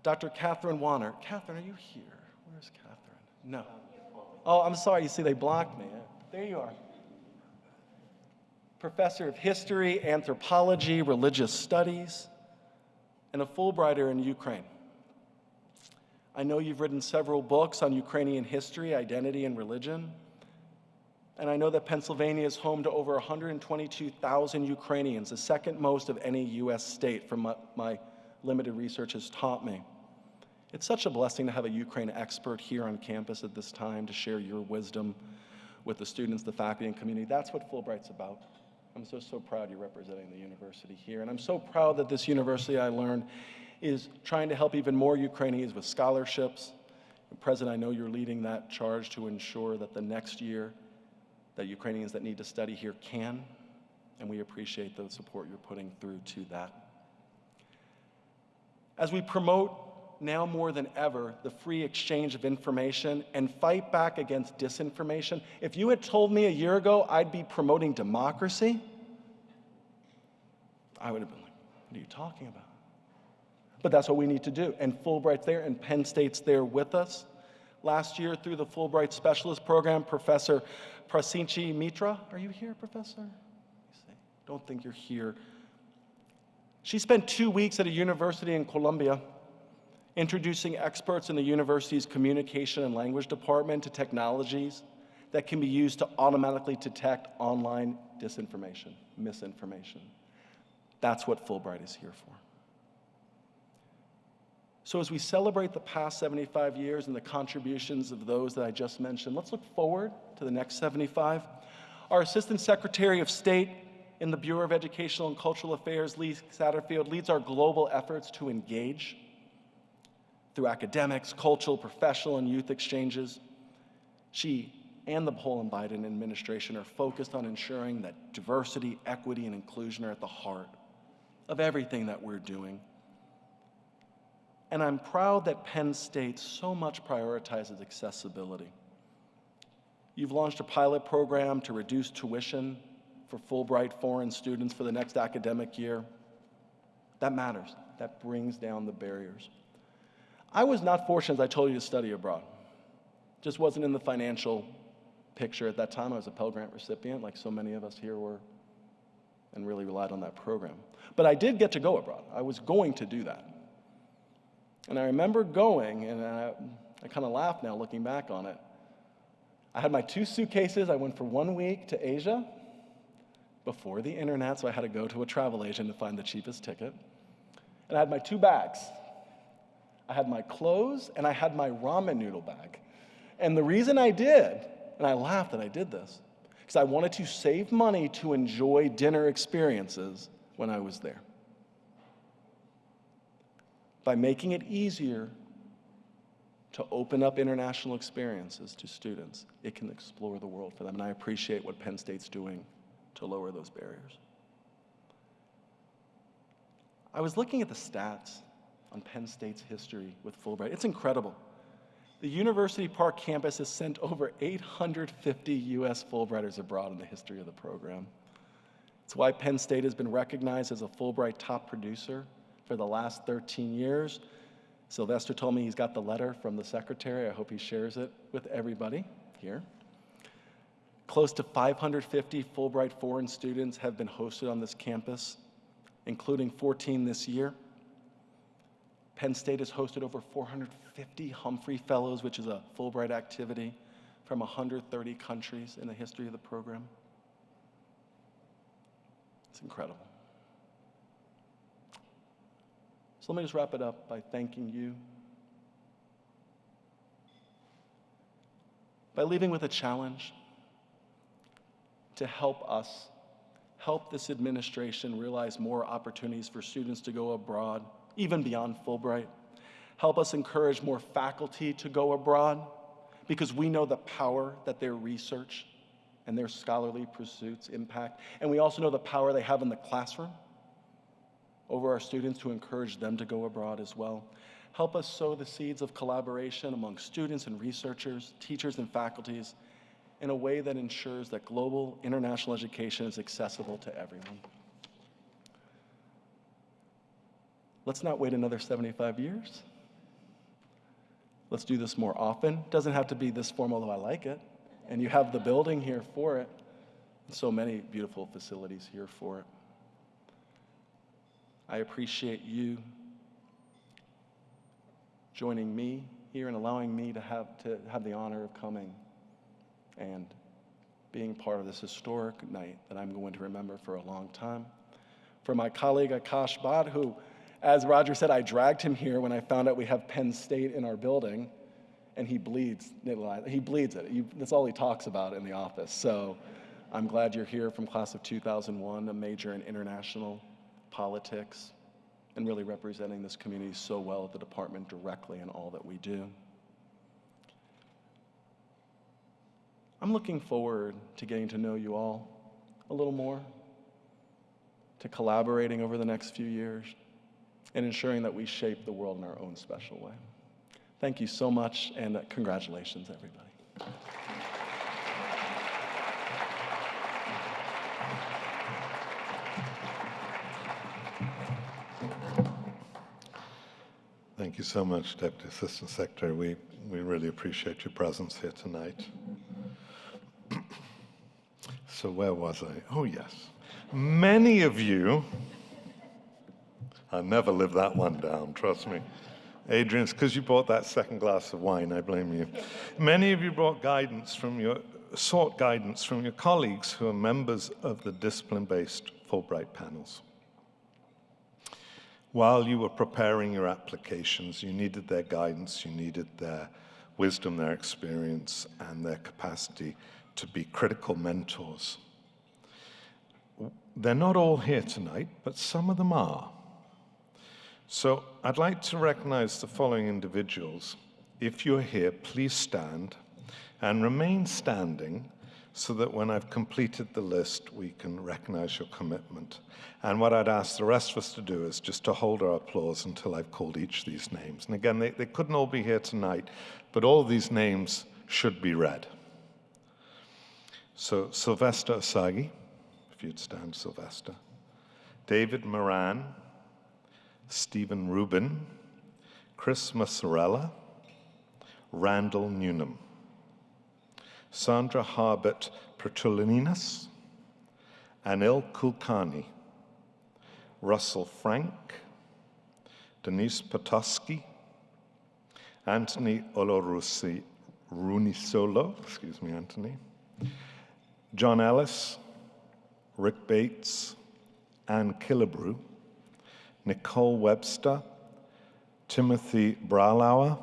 Dr. Catherine Wanner. Catherine, are you here? Where's Catherine? No. Oh, I'm sorry. You see, they blocked me. There you are. Professor of History, Anthropology, Religious Studies, and a Fulbrighter in Ukraine. I know you've written several books on Ukrainian history, identity, and religion. And I know that Pennsylvania is home to over 122,000 Ukrainians, the second most of any US state, from what my limited research has taught me. It's such a blessing to have a Ukraine expert here on campus at this time to share your wisdom with the students, the faculty, and community. That's what Fulbright's about. I'm so, so proud you're representing the university here. And I'm so proud that this university, I learned, is trying to help even more Ukrainians with scholarships. And President, I know you're leading that charge to ensure that the next year that Ukrainians that need to study here can, and we appreciate the support you're putting through to that. As we promote now more than ever the free exchange of information and fight back against disinformation, if you had told me a year ago I'd be promoting democracy, I would have been like, what are you talking about? But that's what we need to do. And Fulbright's there, and Penn State's there with us. Last year, through the Fulbright Specialist Program, Professor Prasenjit Mitra, are you here, Professor? Don't think you're here. She spent two weeks at a university in Colombia introducing experts in the university's communication and language department to technologies that can be used to automatically detect online disinformation, misinformation. That's what Fulbright is here for. So, as we celebrate the past 75 years and the contributions of those that I just mentioned, let's look forward to the next 75. Our Assistant Secretary of State in the Bureau of Educational and Cultural Affairs, Lee Satterfield, leads our global efforts to engage through academics, cultural, professional, and youth exchanges. She and the Poland Biden administration are focused on ensuring that diversity, equity, and inclusion are at the heart of everything that we're doing. And I'm proud that Penn State so much prioritizes accessibility. You've launched a pilot program to reduce tuition for Fulbright foreign students for the next academic year. That matters. That brings down the barriers. I was not fortunate, as I told you, to study abroad. Just wasn't in the financial picture at that time. I was a Pell Grant recipient, like so many of us here were, and really relied on that program. But I did get to go abroad. I was going to do that. And I remember going, and I, I kind of laugh now looking back on it. I had my two suitcases. I went for one week to Asia before the internet, so I had to go to a travel agent to find the cheapest ticket. And I had my two bags. I had my clothes and I had my ramen noodle bag. And the reason I did, and I laughed that I did this, because I wanted to save money to enjoy dinner experiences when I was there by making it easier to open up international experiences to students, it can explore the world for them. And I appreciate what Penn State's doing to lower those barriers. I was looking at the stats on Penn State's history with Fulbright. It's incredible. The University Park campus has sent over 850 US Fulbrighters abroad in the history of the program. It's why Penn State has been recognized as a Fulbright top producer for the last 13 years. Sylvester told me he's got the letter from the secretary. I hope he shares it with everybody here. Close to 550 Fulbright foreign students have been hosted on this campus, including 14 this year. Penn State has hosted over 450 Humphrey Fellows, which is a Fulbright activity from 130 countries in the history of the program. It's incredible. So let me just wrap it up by thanking you. By leaving with a challenge to help us, help this administration realize more opportunities for students to go abroad, even beyond Fulbright. Help us encourage more faculty to go abroad because we know the power that their research and their scholarly pursuits impact. And we also know the power they have in the classroom over our students to encourage them to go abroad as well. Help us sow the seeds of collaboration among students and researchers, teachers and faculties in a way that ensures that global international education is accessible to everyone. Let's not wait another 75 years. Let's do this more often. Doesn't have to be this formal, though I like it. And you have the building here for it. So many beautiful facilities here for it. I appreciate you joining me here and allowing me to have, to have the honor of coming and being part of this historic night that I'm going to remember for a long time. For my colleague Akash Bhatt, who, as Roger said, I dragged him here when I found out we have Penn State in our building, and he bleeds. He bleeds it. That's all he talks about in the office. So I'm glad you're here from class of 2001, a major in international politics, and really representing this community so well at the department directly in all that we do. I'm looking forward to getting to know you all a little more, to collaborating over the next few years, and ensuring that we shape the world in our own special way. Thank you so much, and congratulations, everybody. Thank you so much, Deputy Assistant Secretary. We, we really appreciate your presence here tonight. [CLEARS THROAT] so where was I? Oh, yes. Many of you, I'll never live that one down, trust me. Adrian, it's because you bought that second glass of wine, I blame you. Many of you brought guidance from your, sought guidance from your colleagues who are members of the discipline-based Fulbright panels. While you were preparing your applications, you needed their guidance, you needed their wisdom, their experience, and their capacity to be critical mentors. They're not all here tonight, but some of them are. So I'd like to recognize the following individuals. If you're here, please stand and remain standing so that when I've completed the list, we can recognize your commitment. And what I'd ask the rest of us to do is just to hold our applause until I've called each of these names. And again, they, they couldn't all be here tonight, but all these names should be read. So Sylvester Asagi, if you'd stand, Sylvester. David Moran, Stephen Rubin, Chris Massarella, Randall Newnham. Sandra Harbert Pretulininas, Anil Kulkarni, Russell Frank, Denise Potosky, Anthony Olorusi Runisolo, excuse me, Anthony, John Ellis, Rick Bates, Anne Killebrew, Nicole Webster, Timothy Bralauer,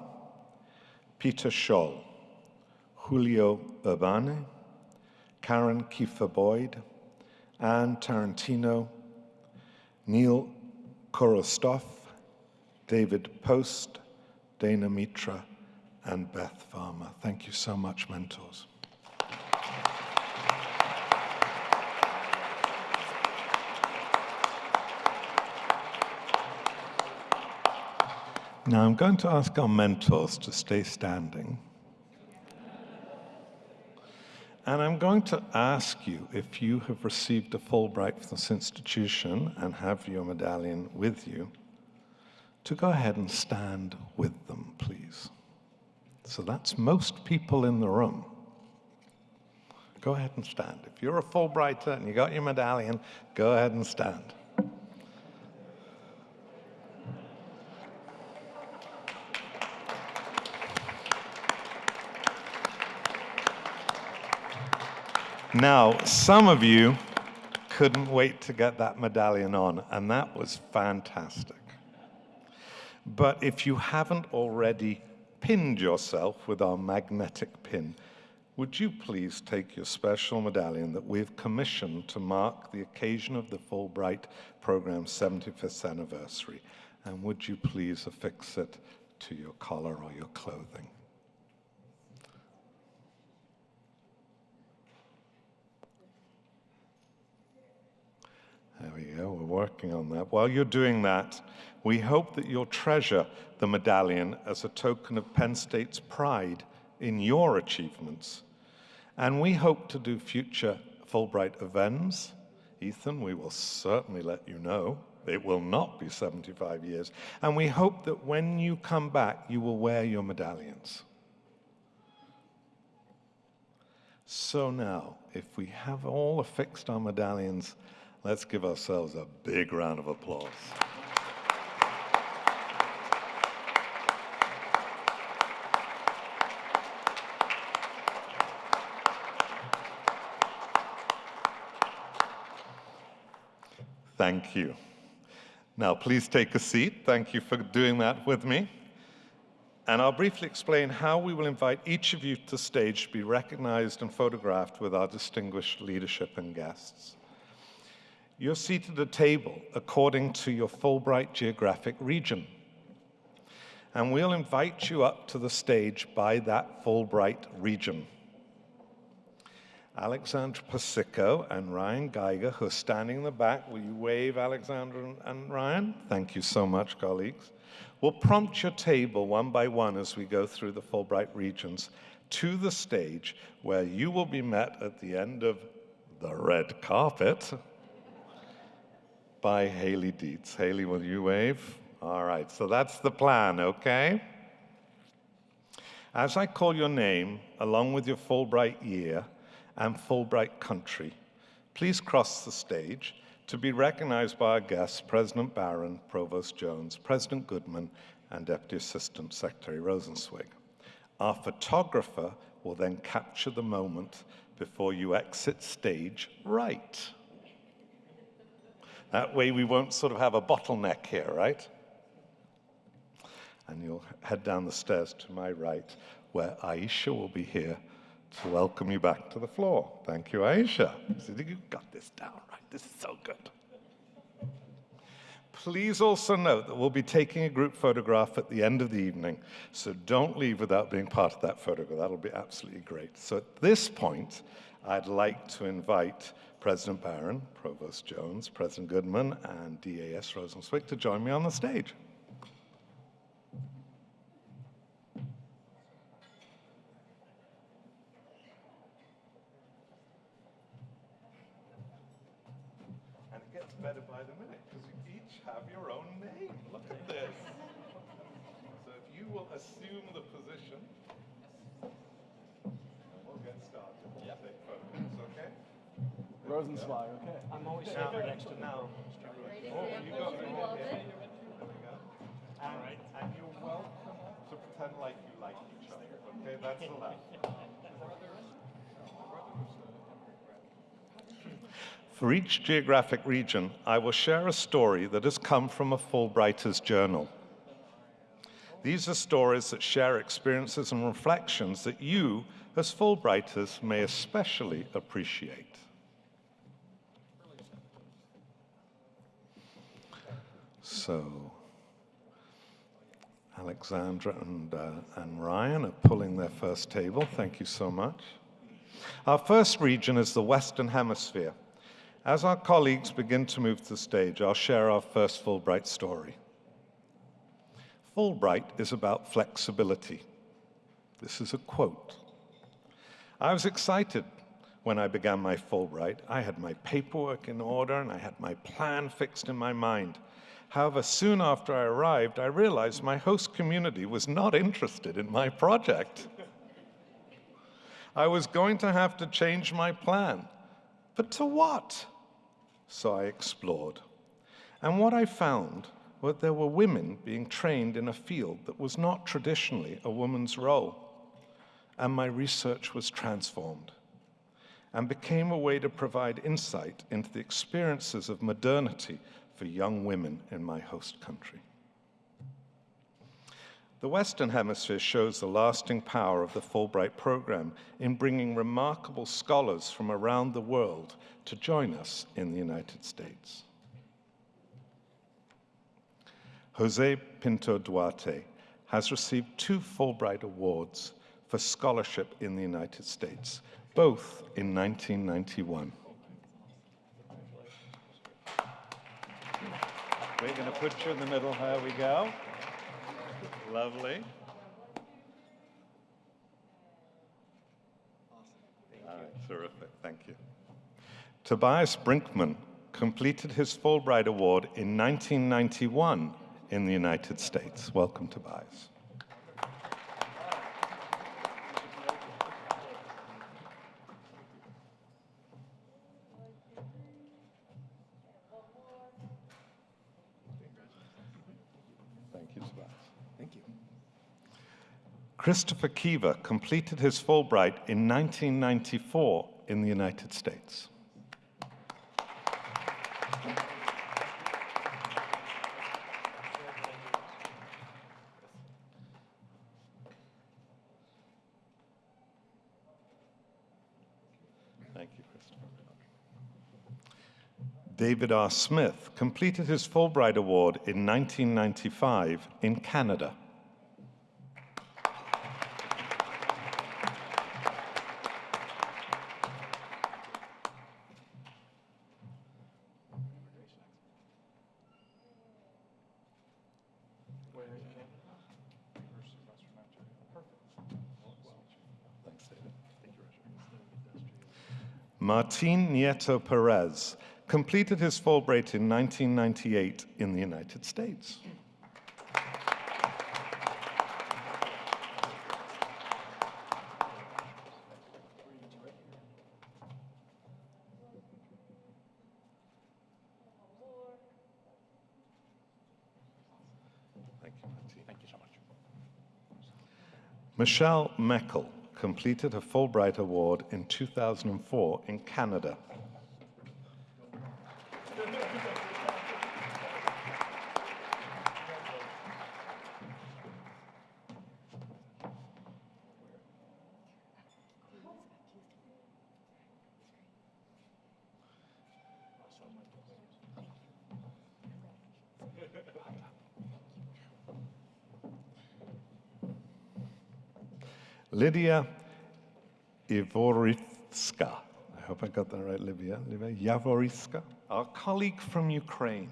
Peter Scholl. Julio Urbina, Karen Keifer Boyd, Anne Tarantino, Neil Korostoff, David Post, Dana Mitra, and Beth Farmer. Thank you so much, mentors. Now I'm going to ask our mentors to stay standing. And I'm going to ask you if you have received a Fulbright from this institution and have your medallion with you, to go ahead and stand with them, please. So that's most people in the room. Go ahead and stand. If you're a Fulbrighter and you got your medallion, go ahead and stand. Now, some of you couldn't wait to get that medallion on, and that was fantastic. But if you haven't already pinned yourself with our magnetic pin, would you please take your special medallion that we've commissioned to mark the occasion of the Fulbright program's 75th anniversary, and would you please affix it to your collar or your clothing? There we go, we're working on that. While you're doing that, we hope that you'll treasure the medallion as a token of Penn State's pride in your achievements. And we hope to do future Fulbright events. Ethan, we will certainly let you know It will not be 75 years. And we hope that when you come back, you will wear your medallions. So now, if we have all affixed our medallions, let's give ourselves a big round of applause. Thank you. Now, please take a seat. Thank you for doing that with me. And I'll briefly explain how we will invite each of you to the stage to be recognized and photographed with our distinguished leadership and guests. You're seated at a table according to your Fulbright geographic region. And we'll invite you up to the stage by that Fulbright region. Alexandra Pasico and Ryan Geiger, who are standing in the back. Will you wave, Alexandra and, and Ryan? Thank you so much, colleagues. We'll prompt your table one by one as we go through the Fulbright regions to the stage where you will be met at the end of the red carpet by Haley Dietz. Haley, will you wave? All right, so that's the plan, okay? As I call your name, along with your Fulbright year, and Fulbright country. Please cross the stage to be recognized by our guests, President Barron, Provost Jones, President Goodman, and Deputy Assistant Secretary Rosenzweig. Our photographer will then capture the moment before you exit stage right. That way we won't sort of have a bottleneck here, right? And you'll head down the stairs to my right, where Aisha will be here to welcome you back to the floor. Thank you, Aisha. You got this down right. This is so good. Please also note that we'll be taking a group photograph at the end of the evening, so don't leave without being part of that photograph. That'll be absolutely great. So at this point, I'd like to invite President Barron, Provost Jones, President Goodman, and DAS Rosenzweig to join me on the stage. Rosenzweig, okay. I'm always Now, safer next to the now, oh, you got me right here. There we go. And, and you're welcome to pretend like you like each other, okay? That's allowed. For each geographic region, I will share a story that has come from a Fulbrighter's journal. These are stories that share experiences and reflections that you, as Fulbrighters, may especially appreciate. So, Alexandra and, uh, and Ryan are pulling their first table. Thank you so much. Our first region is the Western Hemisphere. As our colleagues begin to move to the stage, I'll share our first Fulbright story. Fulbright is about flexibility. This is a quote. I was excited when I began my Fulbright. I had my paperwork in order and I had my plan fixed in my mind. However, soon after I arrived, I realized my host community was not interested in my project. I was going to have to change my plan. But to what? So I explored. And what I found was there were women being trained in a field that was not traditionally a woman's role. And my research was transformed and became a way to provide insight into the experiences of modernity for young women in my host country. The Western Hemisphere shows the lasting power of the Fulbright program in bringing remarkable scholars from around the world to join us in the United States. Jose Pinto Duarte has received two Fulbright Awards for scholarship in the United States, both in 1991. We're going to put you in the middle. There we go. Lovely. All right, uh, terrific. Thank you. Tobias Brinkmann completed his Fulbright Award in 1991 in the United States. Welcome, Tobias. Thank you, Tobias. Thank you. Christopher Kiva completed his Fulbright in 1994 in the United States. David R. Smith completed his Fulbright Award in 1995 in Canada. Thanks, David. Martin Nieto Perez completed his Fulbright in 1998 in the United States. Thank you, Thank you so much. Michelle Meckel completed her Fulbright Award in 2004 in Canada. Lydia Ivoritska. I hope I got that right, Lydia. Lydia Yavoritska, our colleague from Ukraine,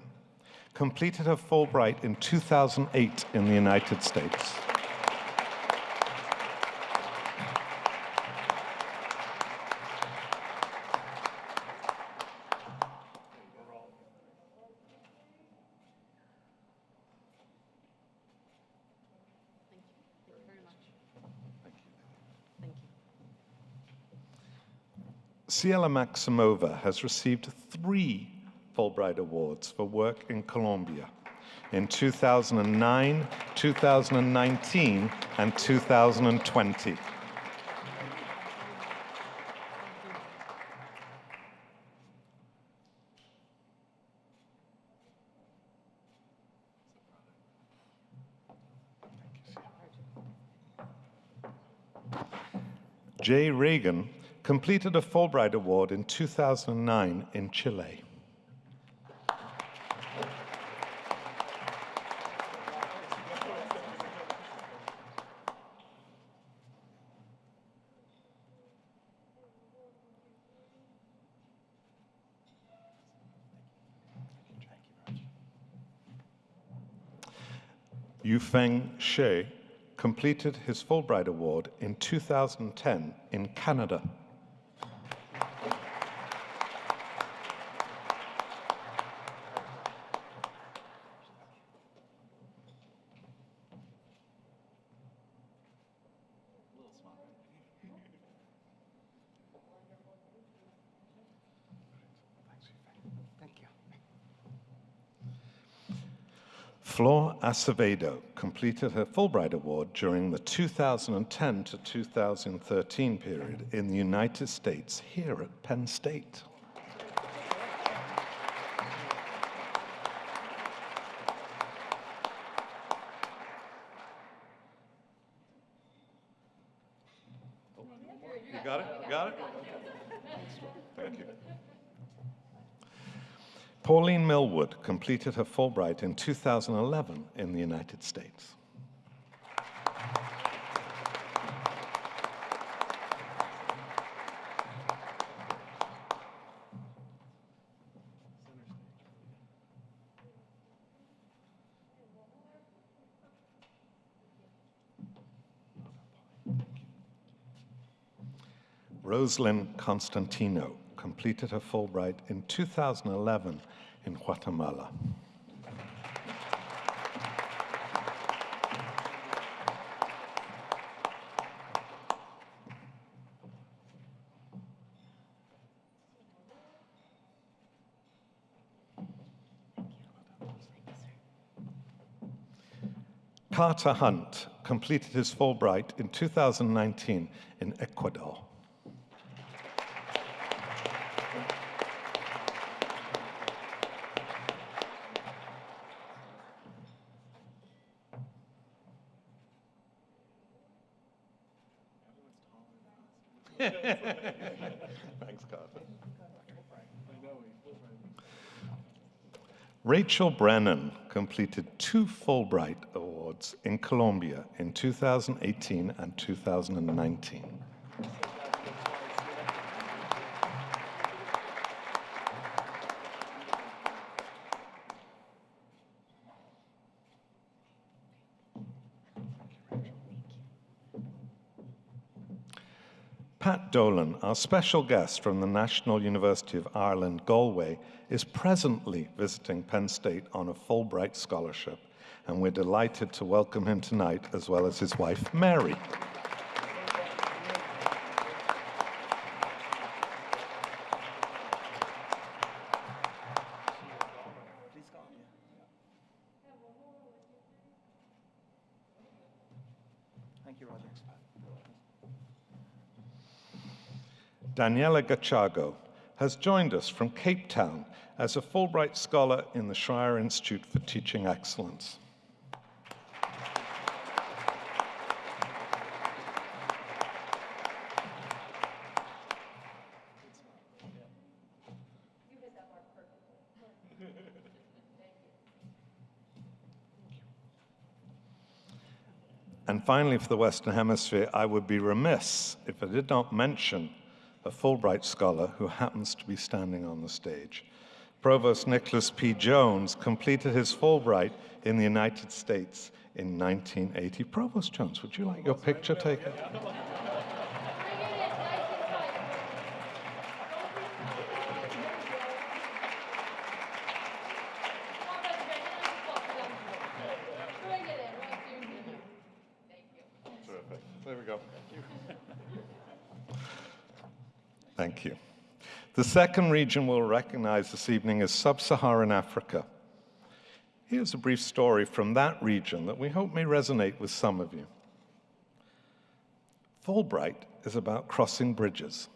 completed her Fulbright in 2008 in the United States. Thank you. Thank you very much. Thank you. Ciela Maximova has received three Fulbright Awards for work in Colombia in 2009, 2019, and 2020. Jay Reagan completed a Fulbright Award in 2009 in Chile. Yufeng She completed his Fulbright Award in 2010 in Canada. Thank you. Flor Acevedo completed her Fulbright Award during the 2010 to 2013 period in the United States here at Penn State. You got it? You got it? Thank you. Pauline completed her Fulbright in 2011 in the United States. Roslyn Constantino completed her Fulbright in 2011 in Guatemala. Carter Hunt completed his Fulbright in 2019 in Ecuador. Thanks, Carter. Rachel Brennan completed two Fulbright Awards in Colombia in 2018 and 2019. Our special guest from the National University of Ireland, Galway, is presently visiting Penn State on a Fulbright scholarship, and we're delighted to welcome him tonight, as well as his wife, Mary. Daniela Gachago has joined us from Cape Town as a Fulbright Scholar in the Schreyer Institute for Teaching Excellence. And finally, for the Western Hemisphere, I would be remiss if I did not mention a Fulbright scholar who happens to be standing on the stage. Provost Nicholas P. Jones completed his Fulbright in the United States in 1980. Provost Jones, would you like your picture taken? Terrific. There we go. Thank you. The second region we'll recognize this evening is Sub-Saharan Africa. Here's a brief story from that region that we hope may resonate with some of you. Fulbright is about crossing bridges,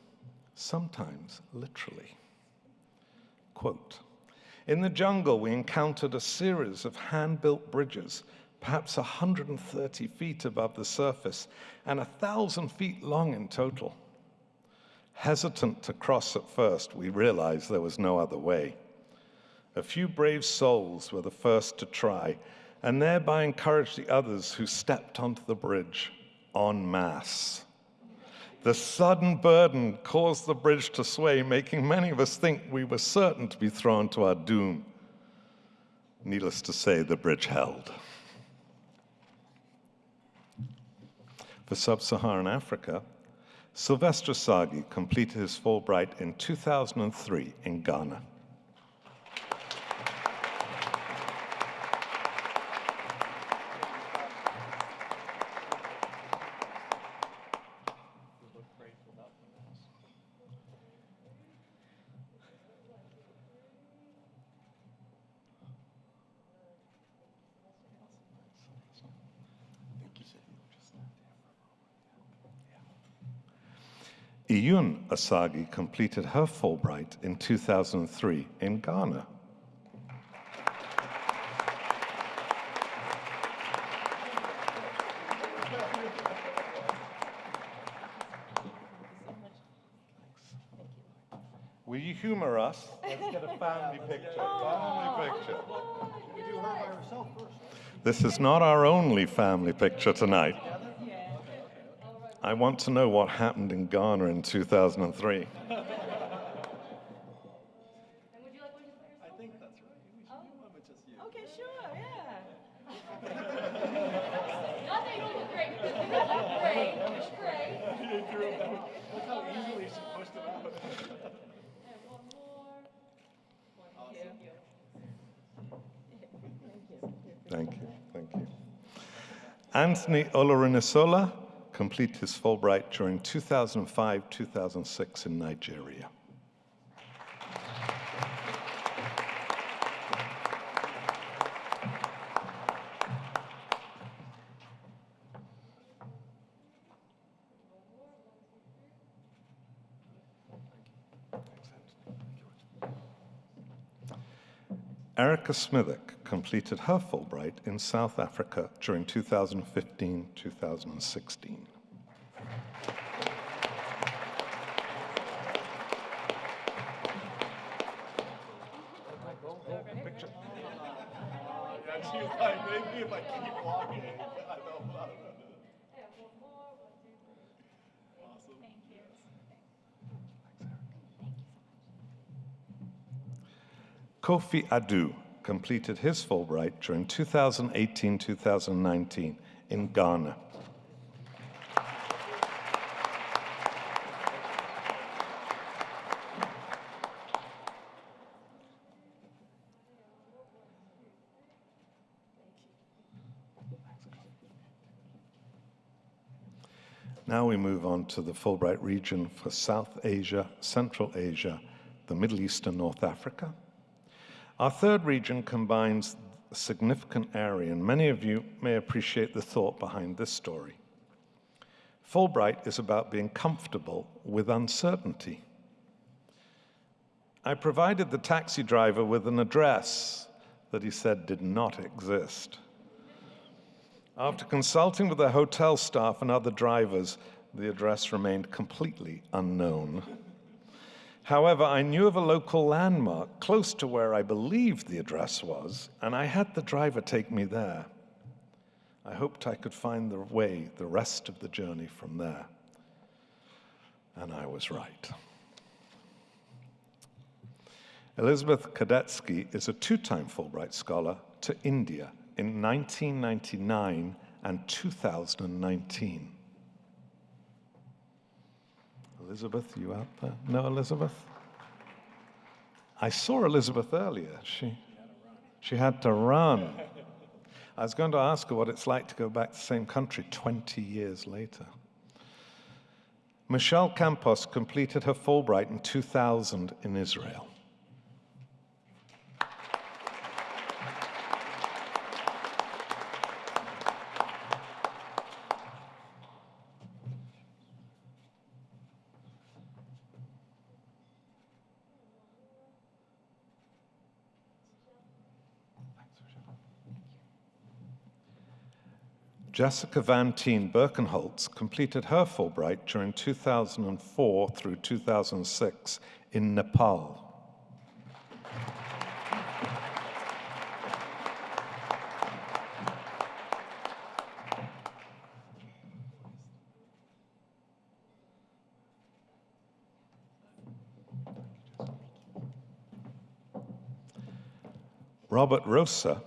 sometimes literally. Quote, in the jungle, we encountered a series of hand-built bridges, perhaps 130 feet above the surface and 1,000 feet long in total. Hesitant to cross at first, we realized there was no other way. A few brave souls were the first to try, and thereby encouraged the others who stepped onto the bridge en masse. The sudden burden caused the bridge to sway, making many of us think we were certain to be thrown to our doom. Needless to say, the bridge held. For sub-Saharan Africa, Sylvester Sagi completed his Fulbright in 2003 in Ghana. Iyun Osagie completed her Fulbright in 2003 in Ghana. Will you humor us? Let's get a family picture. Oh. Family picture. Oh, this is not our only family picture tonight. I want to know what happened in Ghana in 2003. [LAUGHS] [LAUGHS] [LAUGHS] Anthony Olorunnisola, completed his Fulbright during 2005-2006 in Nigeria. Erica Smithwick completed her Fulbright in South Africa during 2015-2016. Kofi Adu completed his Fulbright during 2018-2019 in Ghana. Now we move on to the Fulbright region for South Asia, Central Asia, the Middle East and North Africa. Our third region combines a significant area, and many of you may appreciate the thought behind this story. Fulbright is about being comfortable with uncertainty. I provided the taxi driver with an address that he said did not exist. After consulting with the hotel staff and other drivers, the address remained completely unknown. However, I knew of a local landmark close to where I believed the address was, and I had the driver take me there. I hoped I could find the way the rest of the journey from there. And I was right. Elizabeth Kadetsky is a two time Fulbright Scholar to India in 1999 and 2019. Elizabeth, you out there? Uh, no, Elizabeth? I saw Elizabeth earlier. She, she had to run. I was going to ask her what it's like to go back to the same country 20 years later. Michelle Campos completed her Fulbright in 2000 in Israel. Jessica Vantine Birkenholtz completed her Fulbright during 2004 through 2006 in Nepal. Robert Rosa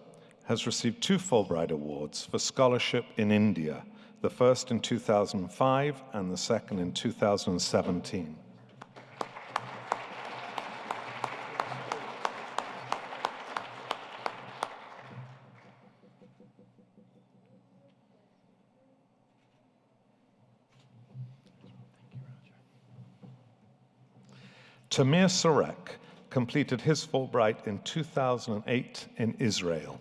has received two Fulbright Awards for scholarship in India, the first in 2005 and the second in 2017. Tamir Surek completed his Fulbright in 2008 in Israel.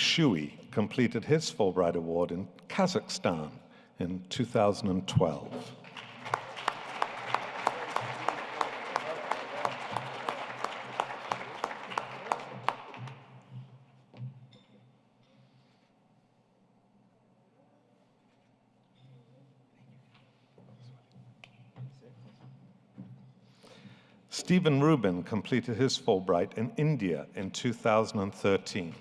Shui completed his Fulbright Award in Kazakhstan in 2012. Stephen Rubin completed his Fulbright in India in 2013.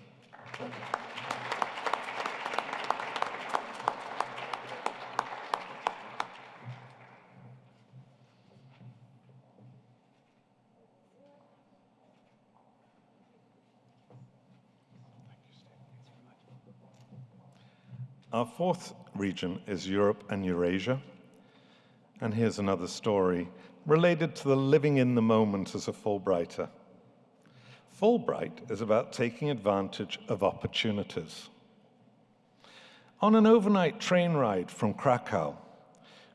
Our fourth region is Europe and Eurasia. And here's another story related to the living in the moment as a Fulbrighter. Fulbright is about taking advantage of opportunities. On an overnight train ride from Krakow,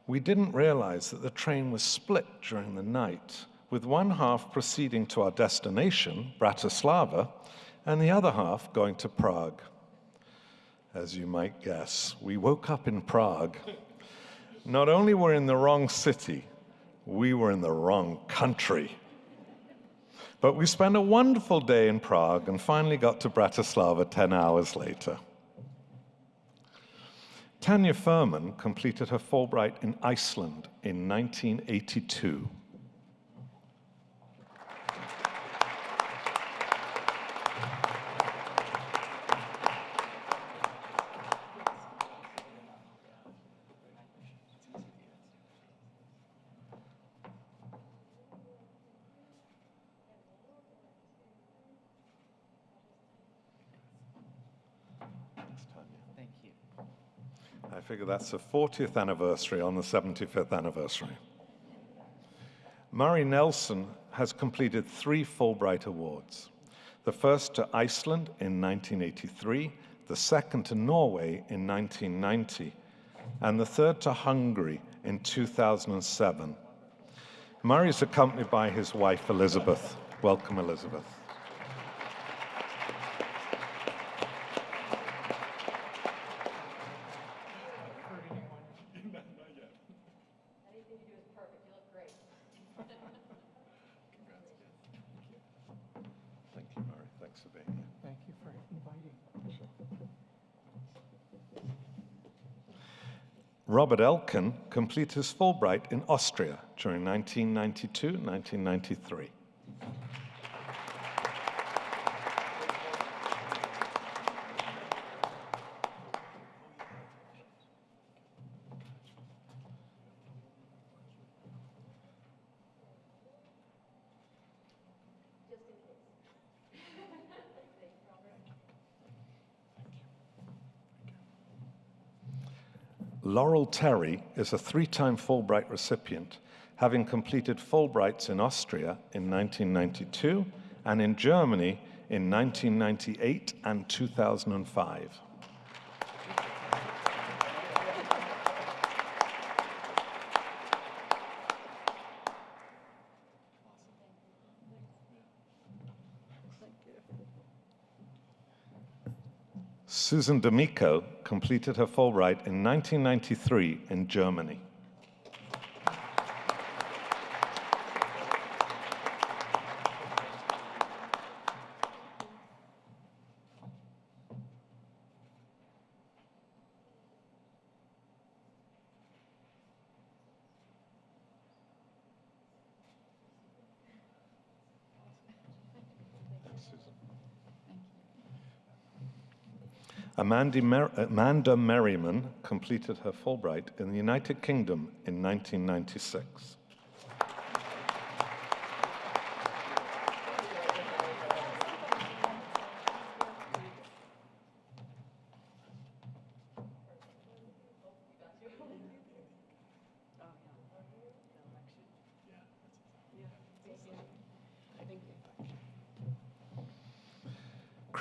we didn't realize that the train was split during the night, with one half proceeding to our destination, Bratislava, and the other half going to Prague. As you might guess, we woke up in Prague. Not only were we in the wrong city, we were in the wrong country. But we spent a wonderful day in Prague and finally got to Bratislava 10 hours later. Tanya Furman completed her Fulbright in Iceland in 1982. Thank you. I figure that's the 40th anniversary on the 75th anniversary. Murray Nelson has completed three Fulbright Awards. The first to Iceland in 1983, the second to Norway in 1990, and the third to Hungary in 2007. Murray is accompanied by his wife, Elizabeth. Welcome, Elizabeth. Anything you do is perfect. You look great. Thank you, Murray. Thanks for being here. Thank you for inviting. Robert Elkin completed his Fulbright in Austria during 1992 1993. Laurel Terry is a three time Fulbright recipient, having completed Fulbrights in Austria in 1992 and in Germany in 1998 and 2005. Susan D'Amico completed her full Fulbright in 1993 in Germany. Amanda, Mer- Amanda Merriman completed her Fulbright in the United Kingdom in 1996.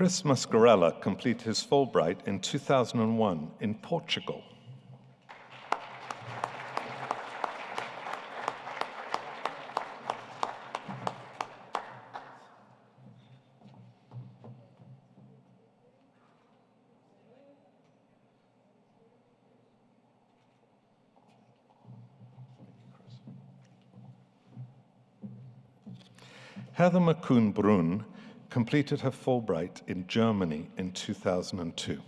Chris Mascarella completed his Fulbright in 2001 in Portugal. Heather McCoon Brun completed her Fulbright in Germany in 2002.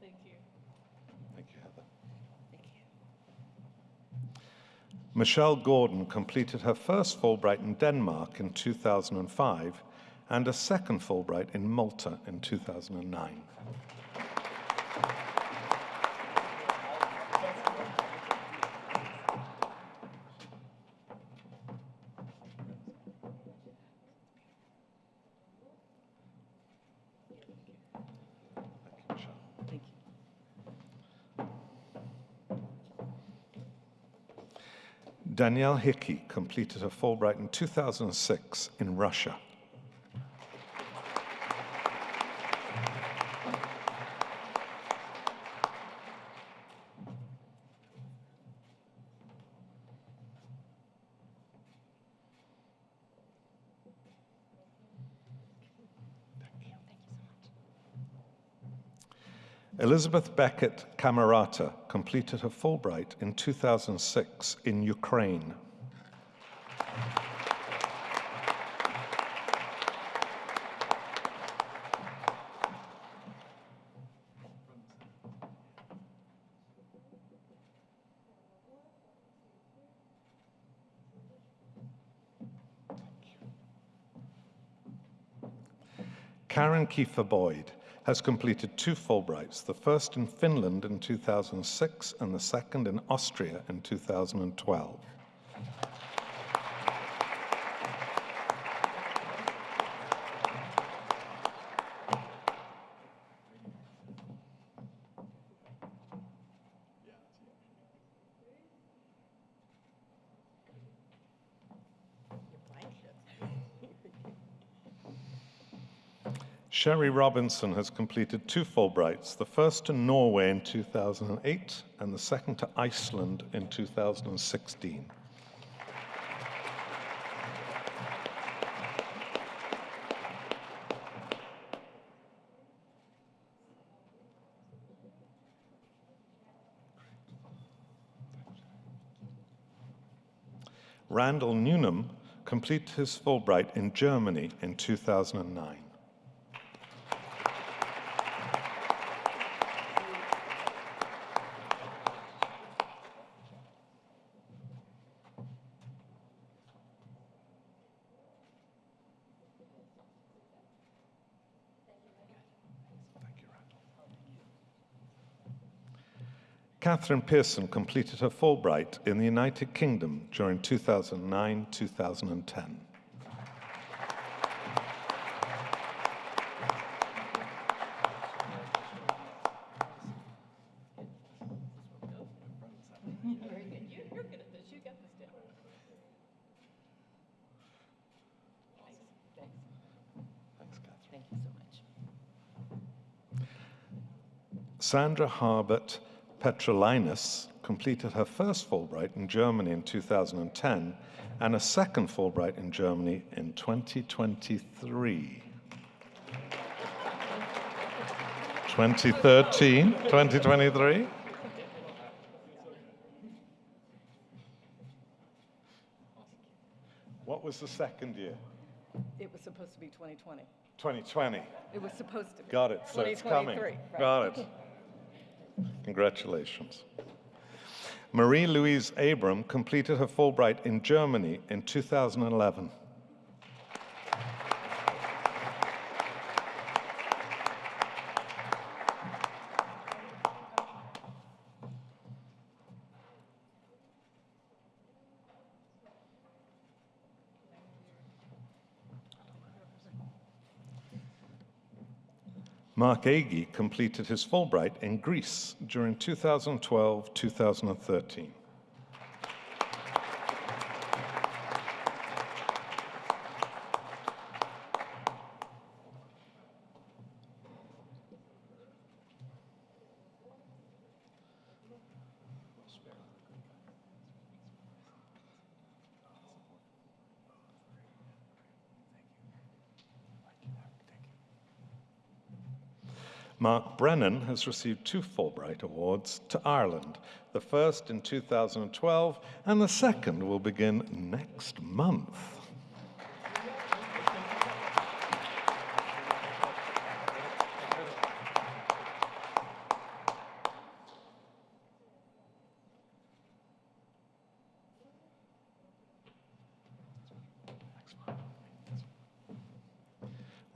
Thank you. Heather. Thank you. Michelle Gordon completed her first Fulbright in Denmark in 2005 and a second Fulbright in Malta in 2009. Danielle Hickey completed her Fulbright in 2006 in Russia Elizabeth Beckett Camerata completed her Fulbright in 2006 in Ukraine. Karen Keifer Boyd has completed two Fulbrights, the first in Finland in 2006 and the second in Austria in 2012. Sherry Robinson has completed two Fulbrights, the first to Norway in 2008 and the second to Iceland in 2016. Randall Newnham completed his Fulbright in Germany in 2009. Catherine Pearson completed her Fulbright in the United Kingdom during 2009 2010. Very good. You, you're good at this. You got this down. Thanks. Thanks, Catherine. Thank you so much. Sandra Harbert Petrulionis completed her first Fulbright in Germany in 2010 and a second Fulbright in Germany in 2023. 2013, 2023. What was the second year? It was supposed to be 2020. 2020. It was supposed to be. Got it. So it's coming. right. Got it. Congratulations. Marie Louise Abram completed her Fulbright in Germany in 2011. Mark Agee completed his Fulbright in Greece during 2012 Mark Brennan has received two Fulbright Awards to Ireland, the first in 2012 and the second will begin next month.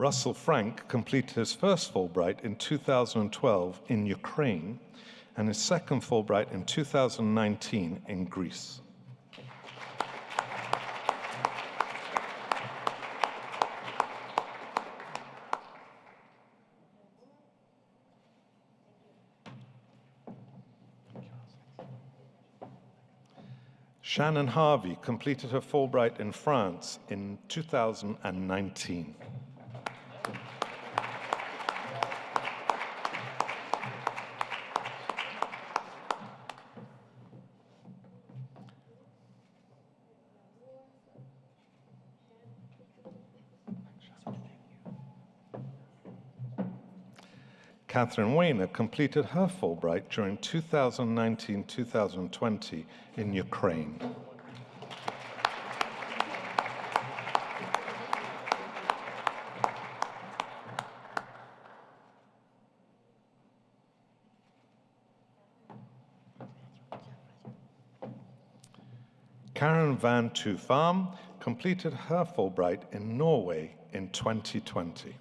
Russell Frank completed his first Fulbright in 2012 in Ukraine and his second Fulbright in 2019 in Greece. Shannon Harvey completed her Fulbright in France in 2019. Catherine Weiner completed her Fulbright during 2019-2020 in Ukraine. Karen Van Tufarm completed her Fulbright in Norway in 2020.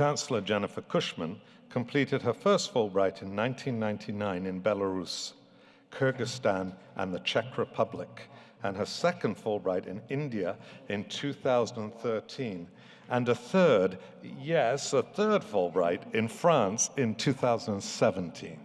Chancellor Jennifer Cushman completed her first Fulbright in 1999 in Belarus, Kyrgyzstan, and the Czech Republic, and her second Fulbright in India in 2013, and a third, yes, a third Fulbright in France in 2017.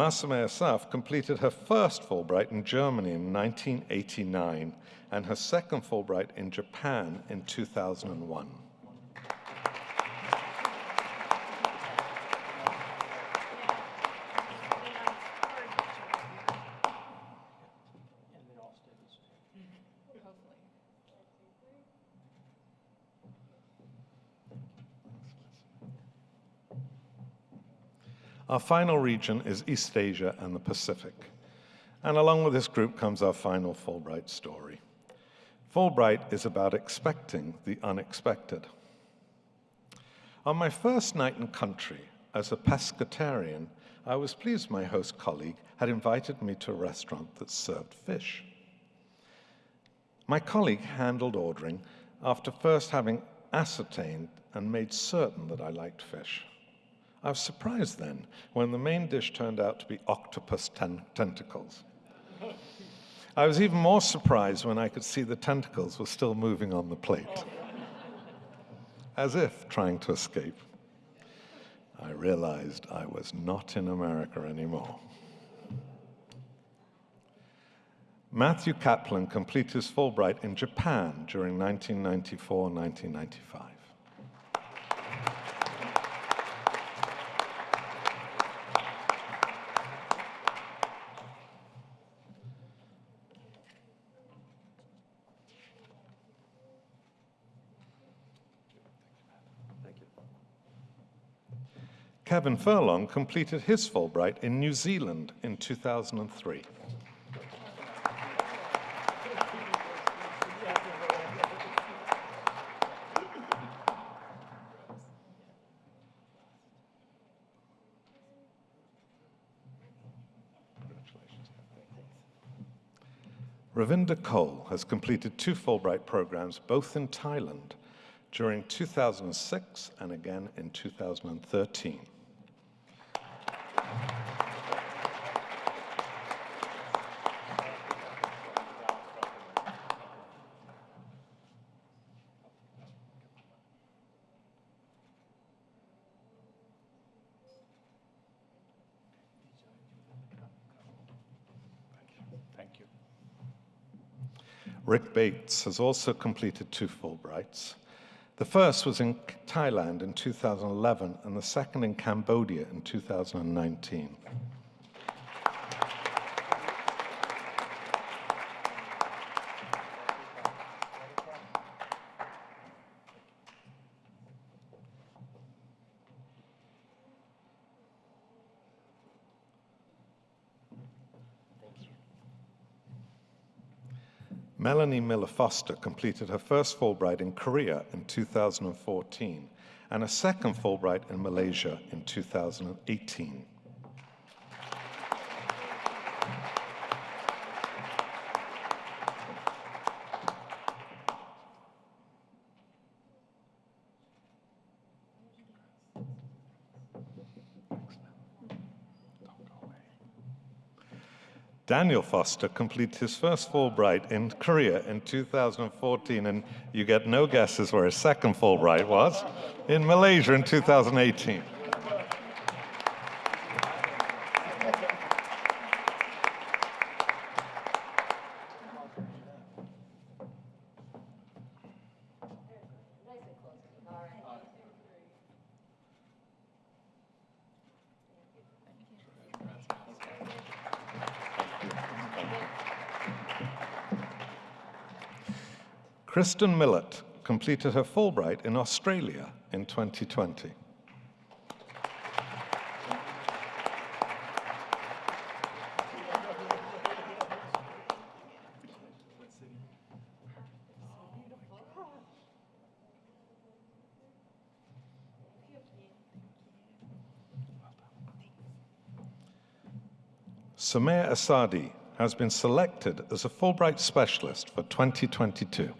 Masame Asaf completed her first Fulbright in Germany in 1989 and her second Fulbright in Japan in 2001. Our final region is East Asia and the Pacific. And along with this group comes our final Fulbright story. Fulbright is about expecting the unexpected. On my first night in country as a pescatarian, I was pleased my host colleague had invited me to a restaurant that served fish. My colleague handled ordering after first having ascertained and made certain that I liked fish. I was surprised then when the main dish turned out to be octopus ten tentacles. I was even more surprised when I could see the tentacles were still moving on the plate, as if trying to escape. I realized I was not in America anymore. Matthew Kaplan completed his Fulbright in Japan during 1994 1995. Kevin Furlong completed his Fulbright in New Zealand in 2003. Ravinder Koul has completed two Fulbright programs, both in Thailand, during 2006 and again in 2013. Thank you. Bates has also completed two Fulbrights. The first was in Thailand in 2011 and the second in Cambodia in 2019. Melanie Miller Foster completed her first Fulbright in Korea in 2014 and a second Fulbright in Malaysia in 2018. Daniel Foster completed his first Fulbright in Korea in 2014, and you get no guesses where his second Fulbright was in Malaysia in 2018. Kristen Millett completed her Fulbright in Australia in 2020. Samir Asadi has been selected as a Fulbright Specialist for 2022.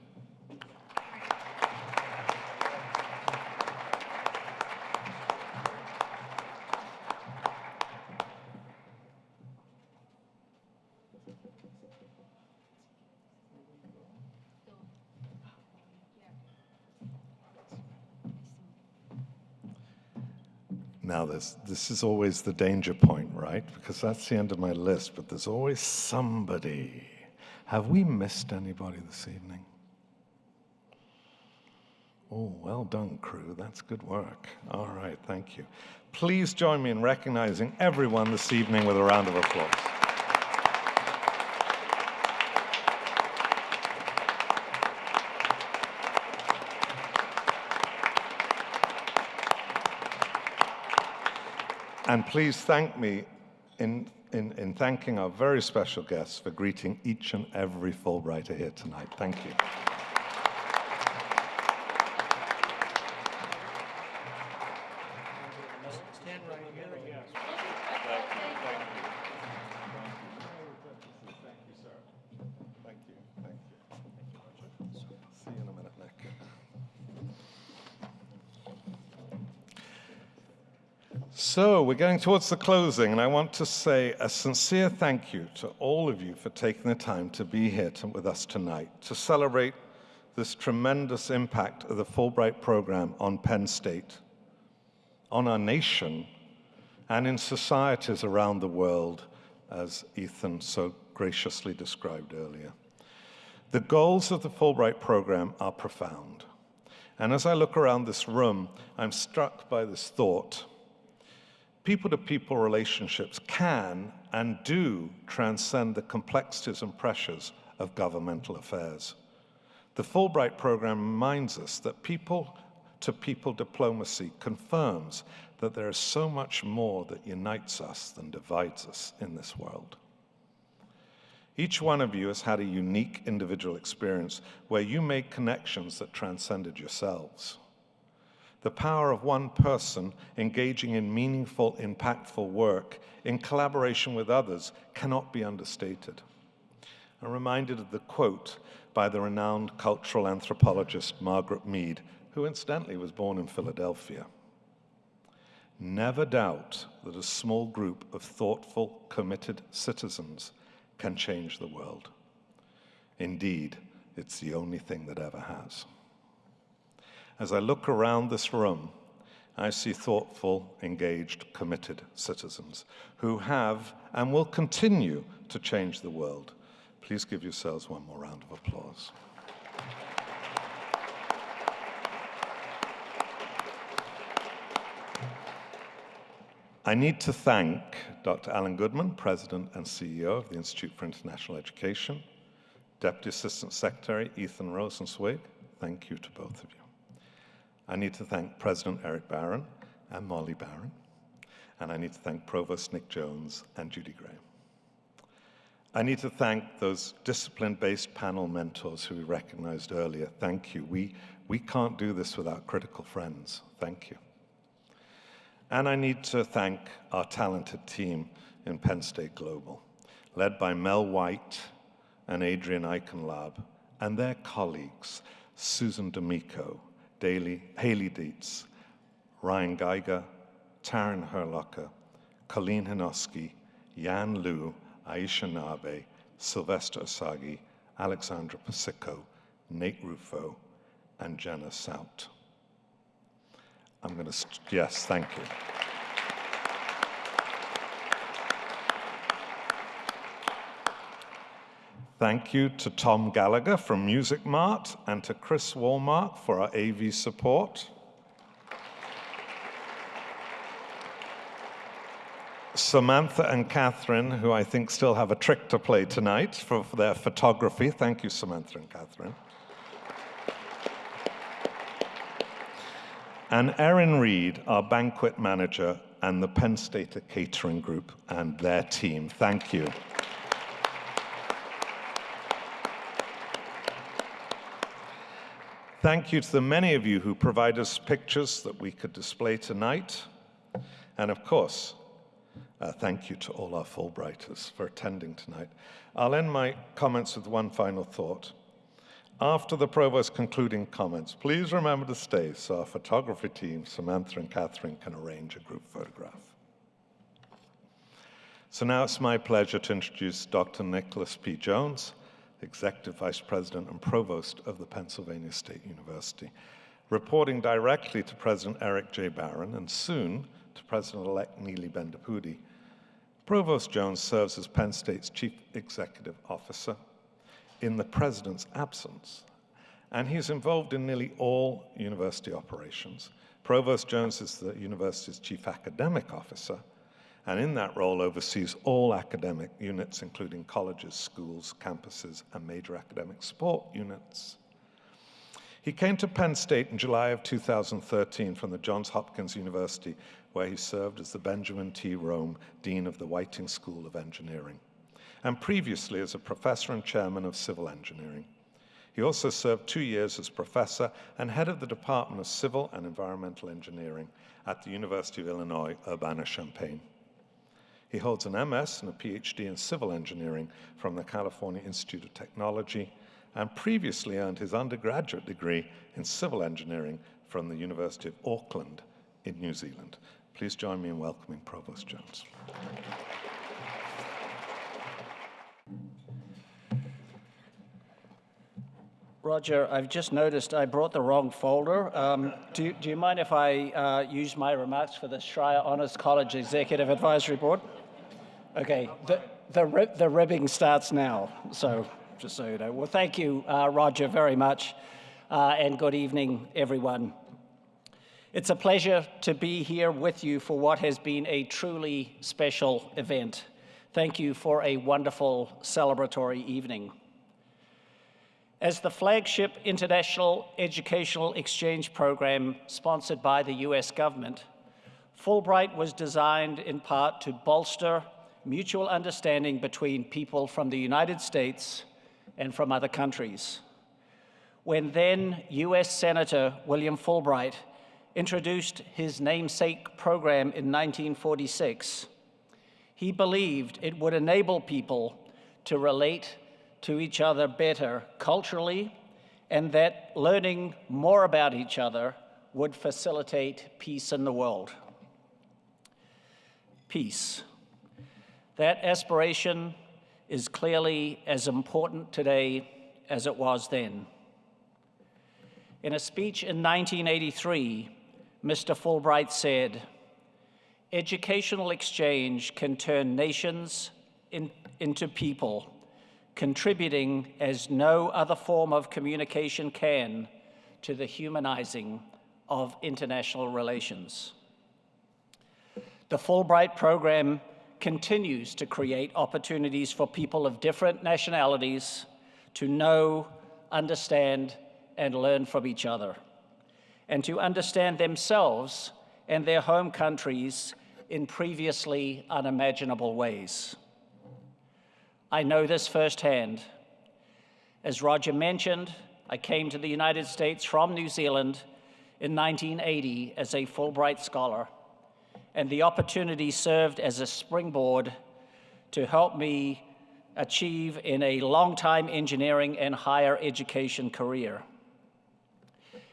This, this is always the danger point, right? Because that's the end of my list, but there's always somebody. Have we missed anybody this evening? Oh, well done, crew. That's good work. All right, thank you. Please join me in recognizing everyone this evening with a round of applause. And please thank me in, in, in thanking our very special guests for greeting each and every Fulbrighter here tonight. Thank you. We're going towards the closing, and I want to say a sincere thank you to all of you for taking the time to be here to, with us tonight to celebrate this tremendous impact of the Fulbright program on Penn State, on our nation, and in societies around the world, as Ethan so graciously described earlier. The goals of the Fulbright program are profound. And as I look around this room, I'm struck by this thought. People-to-people relationships can and do transcend the complexities and pressures of governmental affairs. The Fulbright program reminds us that people-to-people diplomacy confirms that there is so much more that unites us than divides us in this world. Each one of you has had a unique individual experience where you made connections that transcended yourselves. The power of one person engaging in meaningful, impactful work in collaboration with others cannot be understated. I'm reminded of the quote by the renowned cultural anthropologist Margaret Mead, who incidentally was born in Philadelphia. Never doubt that a small group of thoughtful, committed citizens can change the world. Indeed, it's the only thing that ever has. As I look around this room, I see thoughtful, engaged, committed citizens who have and will continue to change the world. Please give yourselves one more round of applause. I need to thank Dr. Allan Goodman, President and CEO of the Institute for International Education, Deputy Assistant Secretary Ethan Rosenzweig. Thank you to both of you. I need to thank President Eric Barron and Molly Barron, and I need to thank Provost Nick Jones and Judy Graham. I need to thank those discipline-based panel mentors who we recognized earlier. Thank you. We, we can't do this without critical friends. Thank you. And I need to thank our talented team in Penn State Global, led by Mel White and Adrian Eichenlaub, and their colleagues, Susan D'Amico, Daly, Haley Dietz, Ryan Geiger, Taryn Herlocker, Colleen Hinoski, Yan Liu, Aisha Nabe, Sylvester Osagie, Alexandra Pasico, Nate Rufo, and Jenna Sout. I'm going to, yes, thank you. Thank you to Tom Gallagher from Music Mart and to Chris Walmart for our AV support. Samantha and Catherine, who I think still have a trick to play tonight for, for their photography. Thank you, Samantha and Catherine. And Erin Reed, our banquet manager, and the Penn State Catering Group and their team. Thank you. Thank you to the many of you who provide us pictures that we could display tonight. And of course, uh, thank you to all our Fulbrighters for attending tonight. I'll end my comments with one final thought. After the Provost's concluding comments, please remember to stay so our photography team, Samantha and Catherine, can arrange a group photograph. So now it's my pleasure to introduce Dr. Nicholas P. Jones, Executive Vice President and Provost of the Pennsylvania State University, reporting directly to President Eric J. Barron and soon to President-elect Neeli Bendapudi. Provost Jones serves as Penn State's Chief Executive Officer in the President's absence, and he's involved in nearly all university operations. Provost Jones is the university's Chief Academic Officer, and in that role oversees all academic units, including colleges, schools, campuses, and major academic support units. He came to Penn State in July of 2013 from the Johns Hopkins University, where he served as the Benjamin T. Rome Dean of the Whiting School of Engineering, and previously as a professor and chairman of civil engineering. He also served two years as professor and head of the Department of Civil and Environmental Engineering at the University of Illinois, Urbana-Champaign. He holds an MS and a PhD in civil engineering from the California Institute of Technology and previously earned his undergraduate degree in civil engineering from the University of Auckland in New Zealand. Please join me in welcoming Provost Jones. Roger, I've just noticed I brought the wrong folder. Um, do, do, you mind if I uh, use my remarks for the Schreyer Honors College Executive Advisory Board? Okay, the, the, the ribbing starts now, so just so you know. Well, thank you, uh, Roger, very much, uh, and good evening, everyone. It's a pleasure to be here with you for what has been a truly special event. Thank you for a wonderful celebratory evening. As the flagship international educational exchange program sponsored by the US government, Fulbright was designed in part to bolster mutual understanding between people from the United States and from other countries. When then US Senator William Fulbright introduced his namesake program in 1946, he believed it would enable people to relate to each other better culturally, and that learning more about each other would facilitate peace in the world. Peace. That aspiration is clearly as important today as it was then. In a speech in 1983, Mr. Fulbright said, educational exchange can turn nations in, into people contributing as no other form of communication can to the humanizing of international relations. The Fulbright program continues to create opportunities for people of different nationalities to know, understand, and learn from each other, and to understand themselves and their home countries in previously unimaginable ways. I know this firsthand. As Roger mentioned, I came to the United States from New Zealand in 1980 as a Fulbright Scholar, and the opportunity served as a springboard to help me achieve in a long-time engineering and higher education career.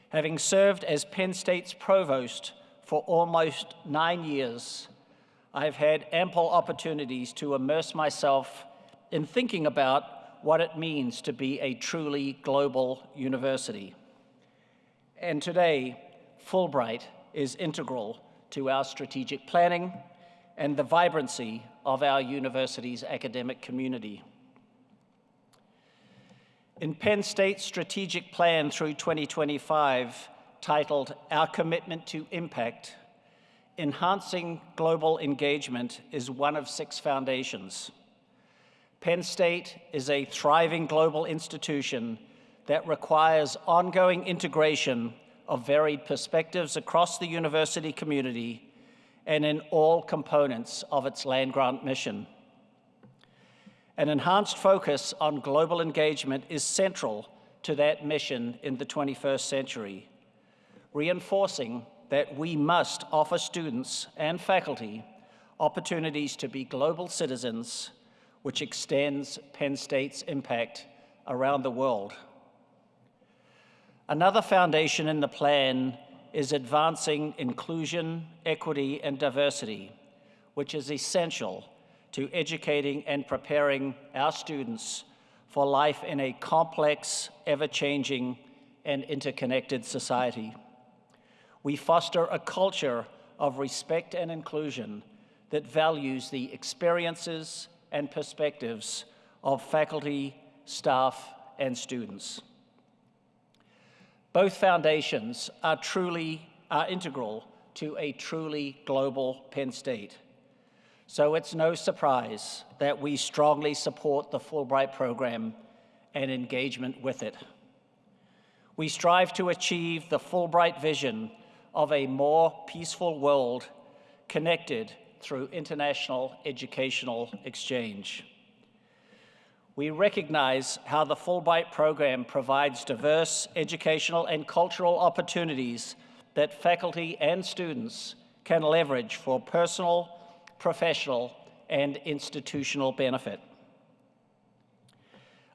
Having served as Penn State's provost for almost nine years, I've had ample opportunities to immerse myself in thinking about what it means to be a truly global university. And today, Fulbright is integral to our strategic planning and the vibrancy of our university's academic community. In Penn State's strategic plan through 2025, titled Our Commitment to Impact, enhancing global engagement is one of six foundations. Penn State is a thriving global institution that requires ongoing integration of varied perspectives across the university community and in all components of its land grant mission. An enhanced focus on global engagement is central to that mission in the 21st century, reinforcing that we must offer students and faculty opportunities to be global citizens, which extends Penn State's impact around the world. Another foundation in the plan is advancing inclusion, equity, and diversity, which is essential to educating and preparing our students for life in a complex, ever-changing, and interconnected society. We foster a culture of respect and inclusion that values the experiences and perspectives of faculty, staff, and students. Both foundations are truly are integral to a truly global Penn State. So it's no surprise that we strongly support the Fulbright program and engagement with it. We strive to achieve the Fulbright vision of a more peaceful world connected through international educational exchange. We recognize how the Fulbright program provides diverse educational and cultural opportunities that faculty and students can leverage for personal professional, and institutional benefit.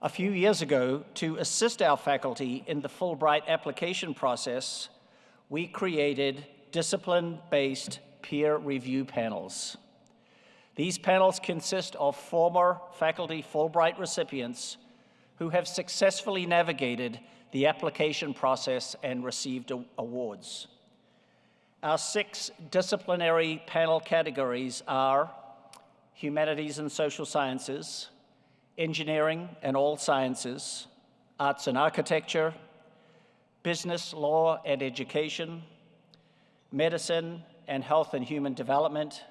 A few years ago, to assist our faculty in the Fulbright application process, we created discipline-based peer review panels. These panels consist of former faculty Fulbright recipients who have successfully navigated the application process and received awards. Our six disciplinary panel categories are humanities and social sciences, engineering and all sciences, arts and architecture, business, law and education, medicine and health and human development,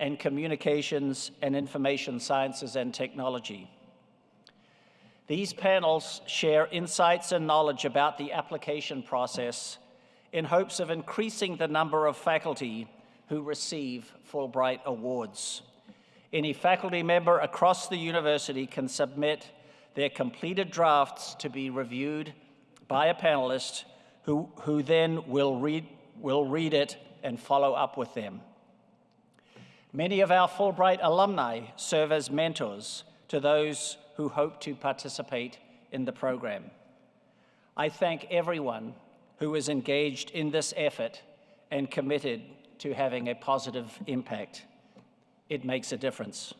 and communications and information sciences and technology. These panels share insights and knowledge about the application process in hopes of increasing the number of faculty who receive Fulbright Awards. Any faculty member across the university can submit their completed drafts to be reviewed by a panelist who, who then will read, will read it and follow up with them. Many of our Fulbright alumni serve as mentors to those who hope to participate in the program. I thank everyone who is engaged in this effort and committed to having a positive impact. It makes a difference.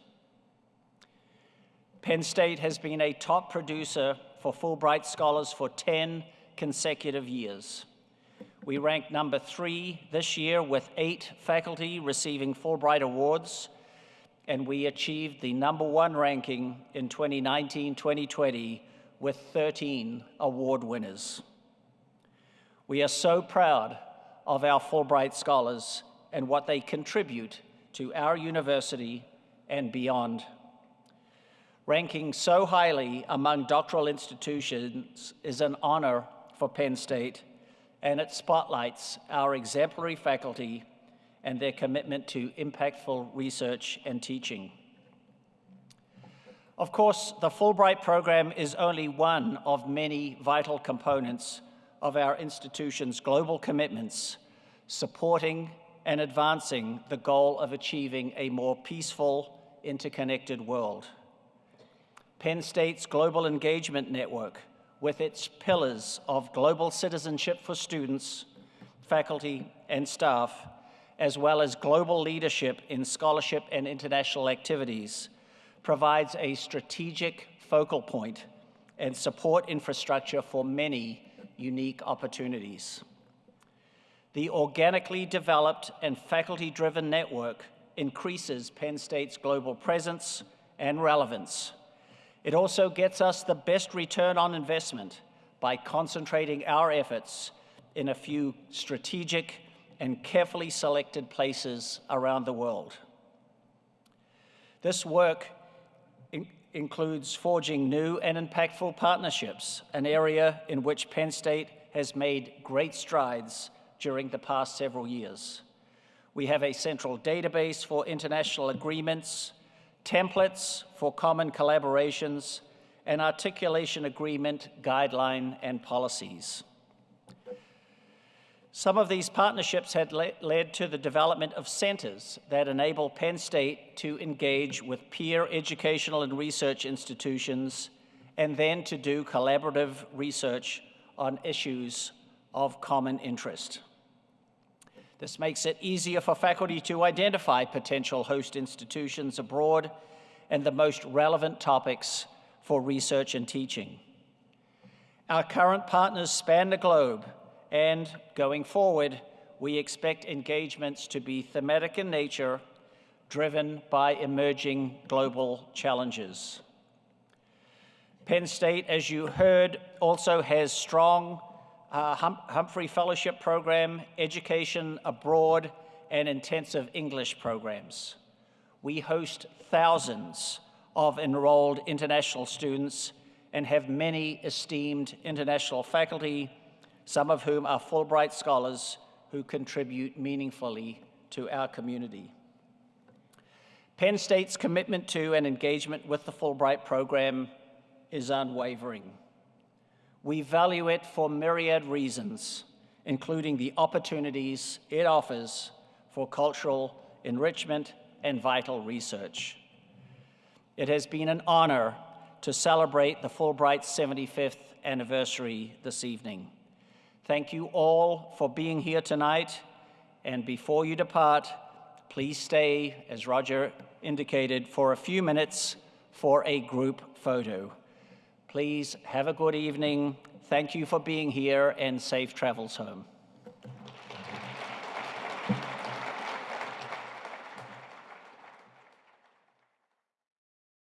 Penn State has been a top producer for Fulbright Scholars for 10 consecutive years. We ranked number three this year with eight faculty receiving Fulbright Awards, and we achieved the number one ranking in 2019-2020 with 13 award winners. We are so proud of our Fulbright scholars and what they contribute to our university and beyond. Ranking so highly among doctoral institutions is an honor for Penn State, and it spotlights our exemplary faculty and their commitment to impactful research and teaching. Of course, the Fulbright program is only one of many vital components of our institution's global commitments, supporting and advancing the goal of achieving a more peaceful, interconnected world. Penn State's Global Engagement Network, with its pillars of global citizenship for students, faculty, and staff, as well as global leadership in scholarship and international activities, provides a strategic focal point and support infrastructure for many unique opportunities. The organically developed and faculty-driven network increases Penn State's global presence and relevance. It also gets us the best return on investment by concentrating our efforts in a few strategic and carefully selected places around the world. This work in includes forging new and impactful partnerships, an area in which Penn State has made great strides during the past several years. We have a central database for international agreements, templates for common collaborations, and articulation agreement, guideline, and policies. Some of these partnerships had le led to the development of centers that enable Penn State to engage with peer educational and research institutions and then to do collaborative research on issues of common interest. This makes it easier for faculty to identify potential host institutions abroad and the most relevant topics for research and teaching. Our current partners span the globe and going forward, we expect engagements to be thematic in nature, driven by emerging global challenges. Penn State, as you heard, also has strong uh, hum Humphrey Fellowship Program, education abroad, and intensive English programs. We host thousands of enrolled international students and have many esteemed international faculty some of whom are Fulbright scholars who contribute meaningfully to our community. Penn State's commitment to and engagement with the Fulbright program is unwavering. We value it for myriad reasons, including the opportunities it offers for cultural enrichment and vital research. It has been an honor to celebrate the Fulbright 75th anniversary this evening. Thank you all for being here tonight. And before you depart, please stay, as Roger indicated, for a few minutes for a group photo. Please have a good evening. Thank you for being here and safe travels home.